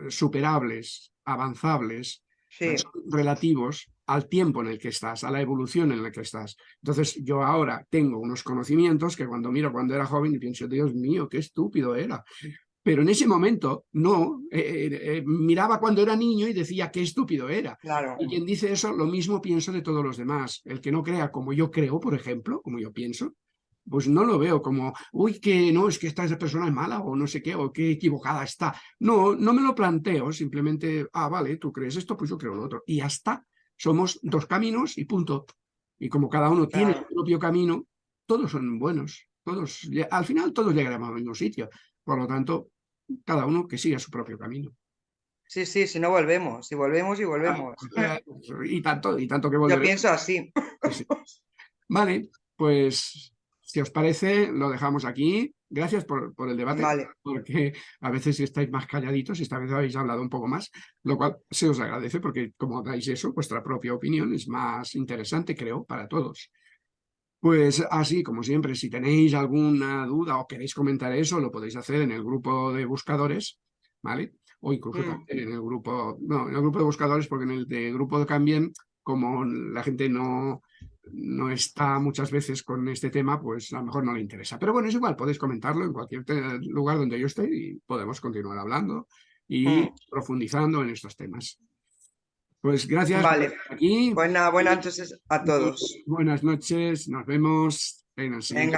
A: superables, avanzables,
D: Sí,
A: relativos al tiempo en el que estás, a la evolución en la que estás. Entonces, yo ahora tengo unos conocimientos que cuando miro cuando era joven y pienso, Dios mío, qué estúpido era. Pero en ese momento, no, eh, eh, eh, miraba cuando era niño y decía, qué estúpido era.
D: claro.
A: Y quien dice eso, lo mismo pienso de todos los demás. El que no crea como yo creo, por ejemplo, como yo pienso, pues no lo veo como, uy, que no, es que esta esa persona es mala o no sé qué, o qué equivocada está. No, no me lo planteo, simplemente, ah, vale, tú crees esto, pues yo creo lo otro. Y ya está. Somos dos caminos y punto. Y como cada uno tiene su propio camino, todos son buenos. Todos, al final todos llegaremos al mismo sitio. Por lo tanto, cada uno que siga su propio camino.
D: Sí, sí, si no volvemos, si volvemos y volvemos.
A: Y tanto, y tanto que
D: Yo
A: volveremos.
D: pienso así.
A: Sí, sí. Vale, pues si os parece, lo dejamos aquí. Gracias por, por el debate,
D: Vale.
A: porque a veces si estáis más calladitos, esta vez habéis hablado un poco más, lo cual se os agradece porque como dais eso, vuestra propia opinión es más interesante, creo, para todos. Pues así, como siempre, si tenéis alguna duda o queréis comentar eso, lo podéis hacer en el grupo de buscadores, ¿vale? O incluso
D: Mm.
A: también en el grupo, no, en el grupo de buscadores, porque en el de grupo de Cambien, como la gente no, no está muchas veces con este tema, pues a lo mejor no le interesa. Pero bueno, es igual, podéis comentarlo en cualquier lugar donde yo esté y podemos continuar hablando y
D: Mm.
A: profundizando en estos temas. Pues gracias por
D: Vale.
A: estar aquí.
D: Buena, buenas noches a todos.
A: Buenas noches, nos vemos en el siguiente.
D: Venga.